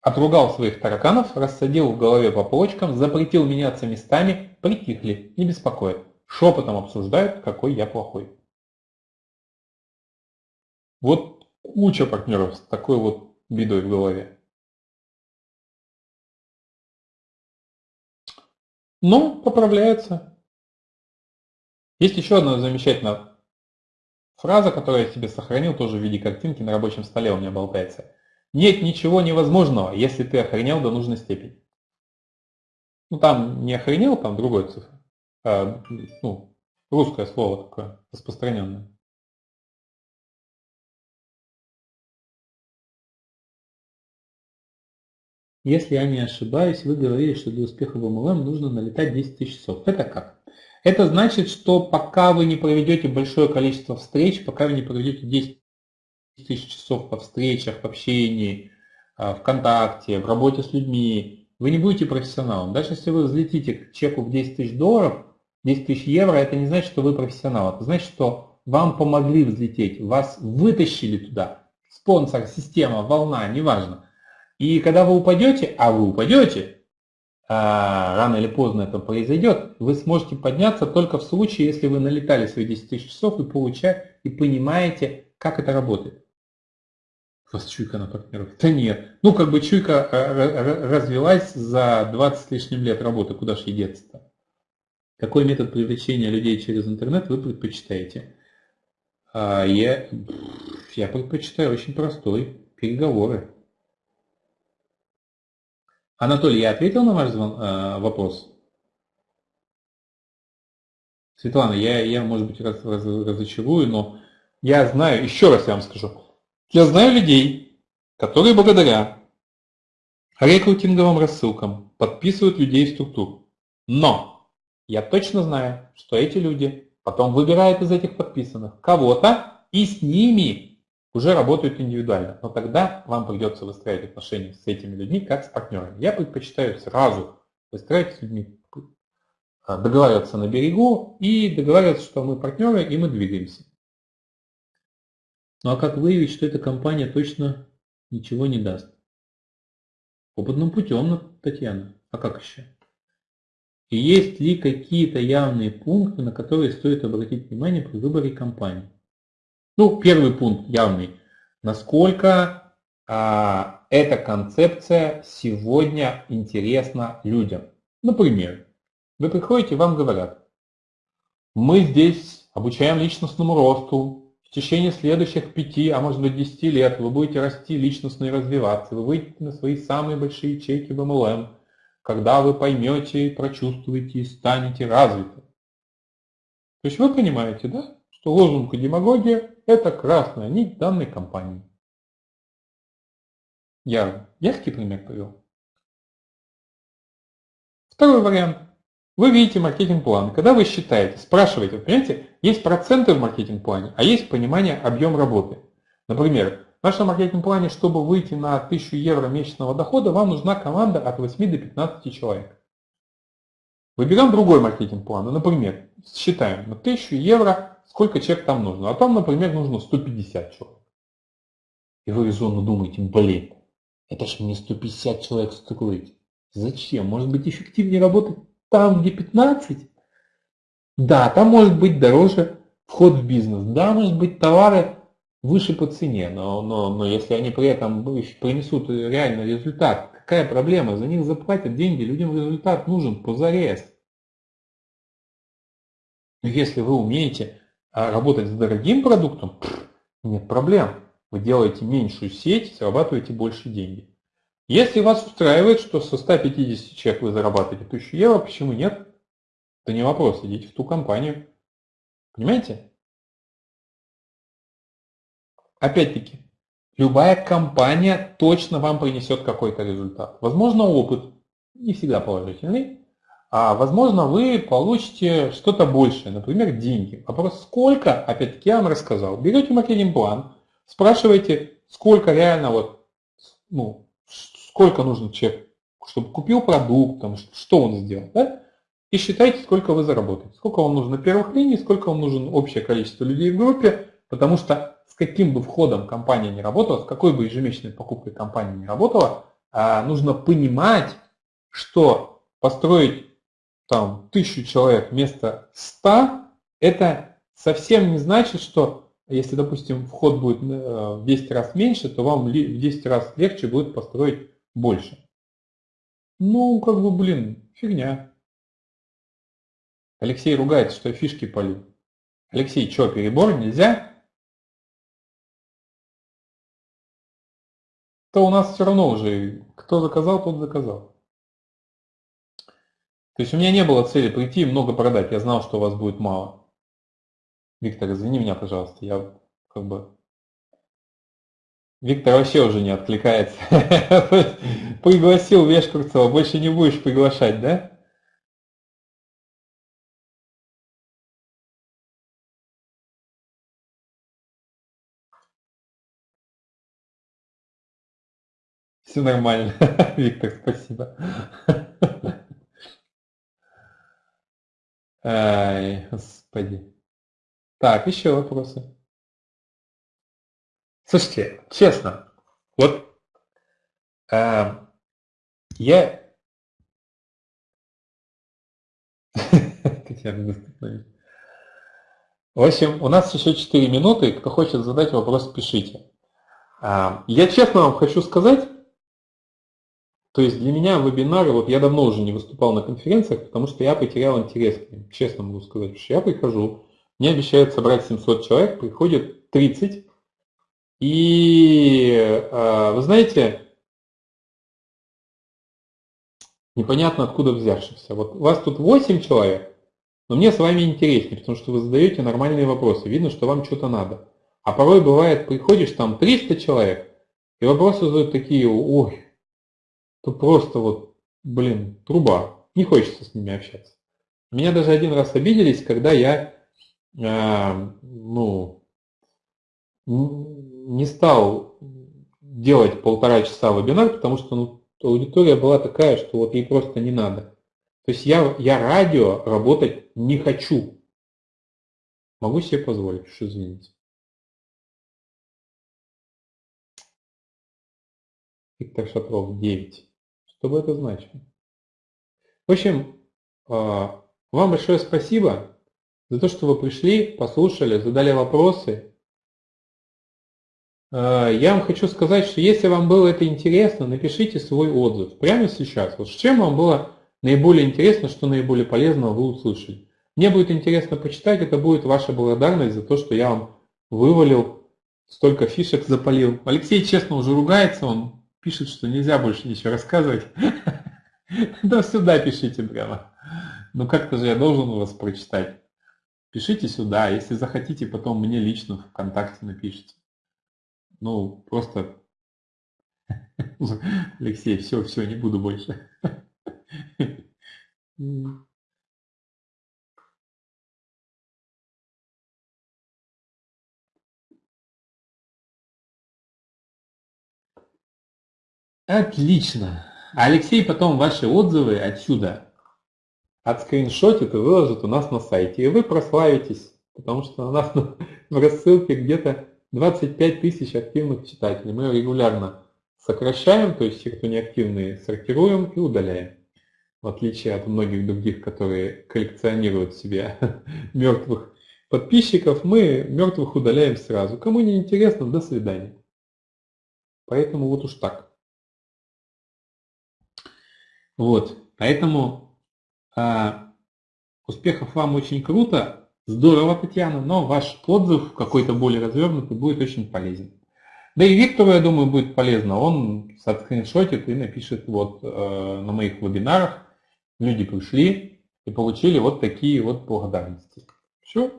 Отругал своих тараканов, рассадил в голове по полочкам, запретил меняться местами, притихли, не беспокоит. Шепотом обсуждают, какой я плохой. Вот куча партнеров с такой вот бедой в голове. Ну, поправляется. Есть еще одна замечательная фраза, которую я себе сохранил тоже в виде картинки на рабочем столе у меня болтается. Нет ничего невозможного, если ты охренел до нужной степени. Ну там не охренел, там другой цифр. А, ну, русское слово такое, распространенное. Если я не ошибаюсь, вы говорили, что для успеха в MLM нужно налетать 10 тысяч часов. Это как? Это значит, что пока вы не проведете большое количество встреч, пока вы не проведете 10 тысяч часов по встречах, в общении, а, ВКонтакте, в работе с людьми, вы не будете профессионалом. Даже если вы взлетите к чеку в 10 тысяч долларов, 10 тысяч евро, это не значит, что вы профессионал. Это значит, что вам помогли взлететь, вас вытащили туда. Спонсор, система, волна, неважно. И когда вы упадете, а вы упадете, а рано или поздно это произойдет, вы сможете подняться только в случае, если вы налетали свои 10 тысяч часов и получаете, и понимаете, как это работает. У вас чуйка на партнеров? Да нет. Ну, как бы чуйка э, развелась за 20 с лишним лет работы, куда же ей деться-то? Какой метод привлечения людей через интернет вы предпочитаете? А я, я предпочитаю очень простой. Переговоры. Анатолий, я ответил на ваш э, вопрос? Светлана, я, я может быть, раз, раз, разочарую, но я знаю, еще раз я вам скажу, я знаю людей, которые благодаря рекрутинговым рассылкам подписывают людей в структуру. Но я точно знаю, что эти люди потом выбирают из этих подписанных кого-то и с ними уже работают индивидуально. Но тогда вам придется выстраивать отношения с этими людьми как с партнерами. Я предпочитаю сразу выстраивать с людьми а, договариваться на берегу и договариваться, что мы партнеры и мы двигаемся. Ну а как выявить, что эта компания точно ничего не даст? Опытным путем, Татьяна. А как еще? И есть ли какие-то явные пункты, на которые стоит обратить внимание при выборе компании? Ну, первый пункт явный. Насколько а, эта концепция сегодня интересна людям? Например, вы приходите, вам говорят, мы здесь обучаем личностному росту, в течение следующих пяти, а может быть десяти лет вы будете расти личностно и развиваться, вы выйдете на свои самые большие чеки в MLM, когда вы поймете, прочувствуете и станете развиты. То есть вы понимаете, да, что лозунг и демагогия – это красная нить данной компании. Я яркий пример привел. Второй вариант. Вы видите маркетинг-план. Когда вы считаете, спрашиваете, вы понимаете, есть проценты в маркетинг-плане, а есть понимание объем работы. Например, в нашем маркетинг-плане, чтобы выйти на 1000 евро месячного дохода, вам нужна команда от 8 до 15 человек. Выберем другой маркетинг-план. Ну, например, считаем на 1000 евро, сколько человек там нужно. А там, например, нужно 150 человек. И вы резонно думаете, блин, это ж мне 150 человек строить. Зачем? Может быть эффективнее работать там, где 15, да, там может быть дороже вход в бизнес, да, может быть товары выше по цене, но, но, но если они при этом принесут реальный результат, какая проблема? За них заплатят деньги, людям результат нужен позарез. Но если вы умеете а, работать с дорогим продуктом, нет проблем. Вы делаете меньшую сеть, зарабатываете больше денег. Если вас устраивает, что со 150 человек вы зарабатываете 1000 евро, почему нет? Это не вопрос, идите в ту компанию. Понимаете? Опять-таки, любая компания точно вам принесет какой-то результат. Возможно, опыт, не всегда положительный, а возможно, вы получите что-то большее, например, деньги. Вопрос сколько, опять-таки, я вам рассказал. Берете маркетинг-план, спрашиваете, сколько реально вот, ну, сколько нужно человек, чтобы купил продукт, там, что он сделал, да? и считайте, сколько вы заработаете. Сколько вам нужно первых линий, сколько вам нужно общее количество людей в группе, потому что с каким бы входом компания не работала, с какой бы ежемесячной покупкой компания не работала, а, нужно понимать, что построить там тысячу человек вместо ста, это совсем не значит, что если, допустим, вход будет э, в 10 раз меньше, то вам в 10 раз легче будет построить больше. Ну, как бы, блин, фигня. Алексей ругается, что я фишки полю. Алексей, что, перебор нельзя? То у нас все равно уже, кто заказал, тот заказал. То есть у меня не было цели прийти и много продать. Я знал, что у вас будет мало. Виктор, извини меня, пожалуйста, я как бы Виктор вообще уже не откликается. Пригласил Вешкурцева, больше не будешь приглашать, да? Все нормально. Виктор, спасибо. Ай, господи. Так, еще вопросы. Слушайте, честно, вот э, я... В общем, у нас еще 4 минуты. Кто хочет задать вопрос, пишите. А, я честно вам хочу сказать, то есть для меня вебинары, вот я давно уже не выступал на конференциях, потому что я потерял интерес к ним, честно могу сказать, что я прихожу, Мне обещают собрать 700 человек, приходит 30. И э, вы знаете, непонятно откуда взявшихся. Вот у вас тут 8 человек, но мне с вами интереснее, потому что вы задаете нормальные вопросы. Видно, что вам что-то надо. А порой бывает, приходишь, там 300 человек, и вопросы задают такие, ой, то просто вот, блин, труба. Не хочется с ними общаться. Меня даже один раз обиделись, когда я, э, ну, не стал делать полтора часа вебинар, потому что ну, аудитория была такая, что вот ей просто не надо. То есть я, я радио работать не хочу. Могу себе позволить, что извините. Виктор Шатров, 9. Что бы это значило? В общем, а, вам большое спасибо за то, что вы пришли, послушали, задали вопросы. А, я вам хочу сказать, что если вам было это интересно, напишите свой отзыв прямо сейчас. Вот с чем вам было наиболее интересно, что наиболее полезного вы услышали. Мне будет интересно почитать, это будет ваша благодарность за то, что я вам вывалил, столько фишек запалил. Алексей честно уже ругается, он пишет, что нельзя больше ничего рассказывать. Да сюда пишите прямо. Ну как-то же я должен вас прочитать. Пишите сюда, если захотите, потом мне лично в ВКонтакте напишите. Ну, просто... Алексей, все, все, не буду больше. Отлично. Алексей потом ваши отзывы отсюда отскриншотит и выложит у нас на сайте. И вы прославитесь, потому что у нас в рассылке где-то 25 тысяч активных читателей. Мы регулярно сокращаем, то есть те, кто неактивные, сортируем и удаляем. В отличие от многих других, которые коллекционируют себе мертвых подписчиков, мы мертвых удаляем сразу. Кому не интересно, до свидания. Поэтому вот уж так. Вот, поэтому а, успехов вам очень круто, здорово, Татьяна, но ваш отзыв какой-то более развернутый будет очень полезен. Да и Виктору, я думаю, будет полезно. Он скриншотит и напишет вот э, на моих вебинарах. Люди пришли и получили вот такие вот благодарности. Все.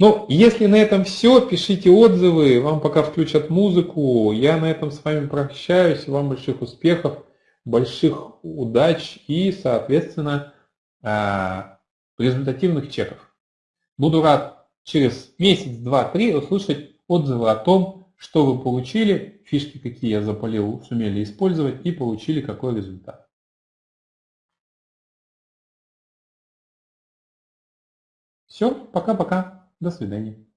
Ну, если на этом все, пишите отзывы, вам пока включат музыку. Я на этом с вами прощаюсь. Вам больших успехов, больших удач и, соответственно, а, результативных чеков. Буду рад через месяц, два, три услышать отзывы о том, что вы получили, фишки, какие я запалил, сумели использовать и получили какой результат. Все, пока-пока. До свидания.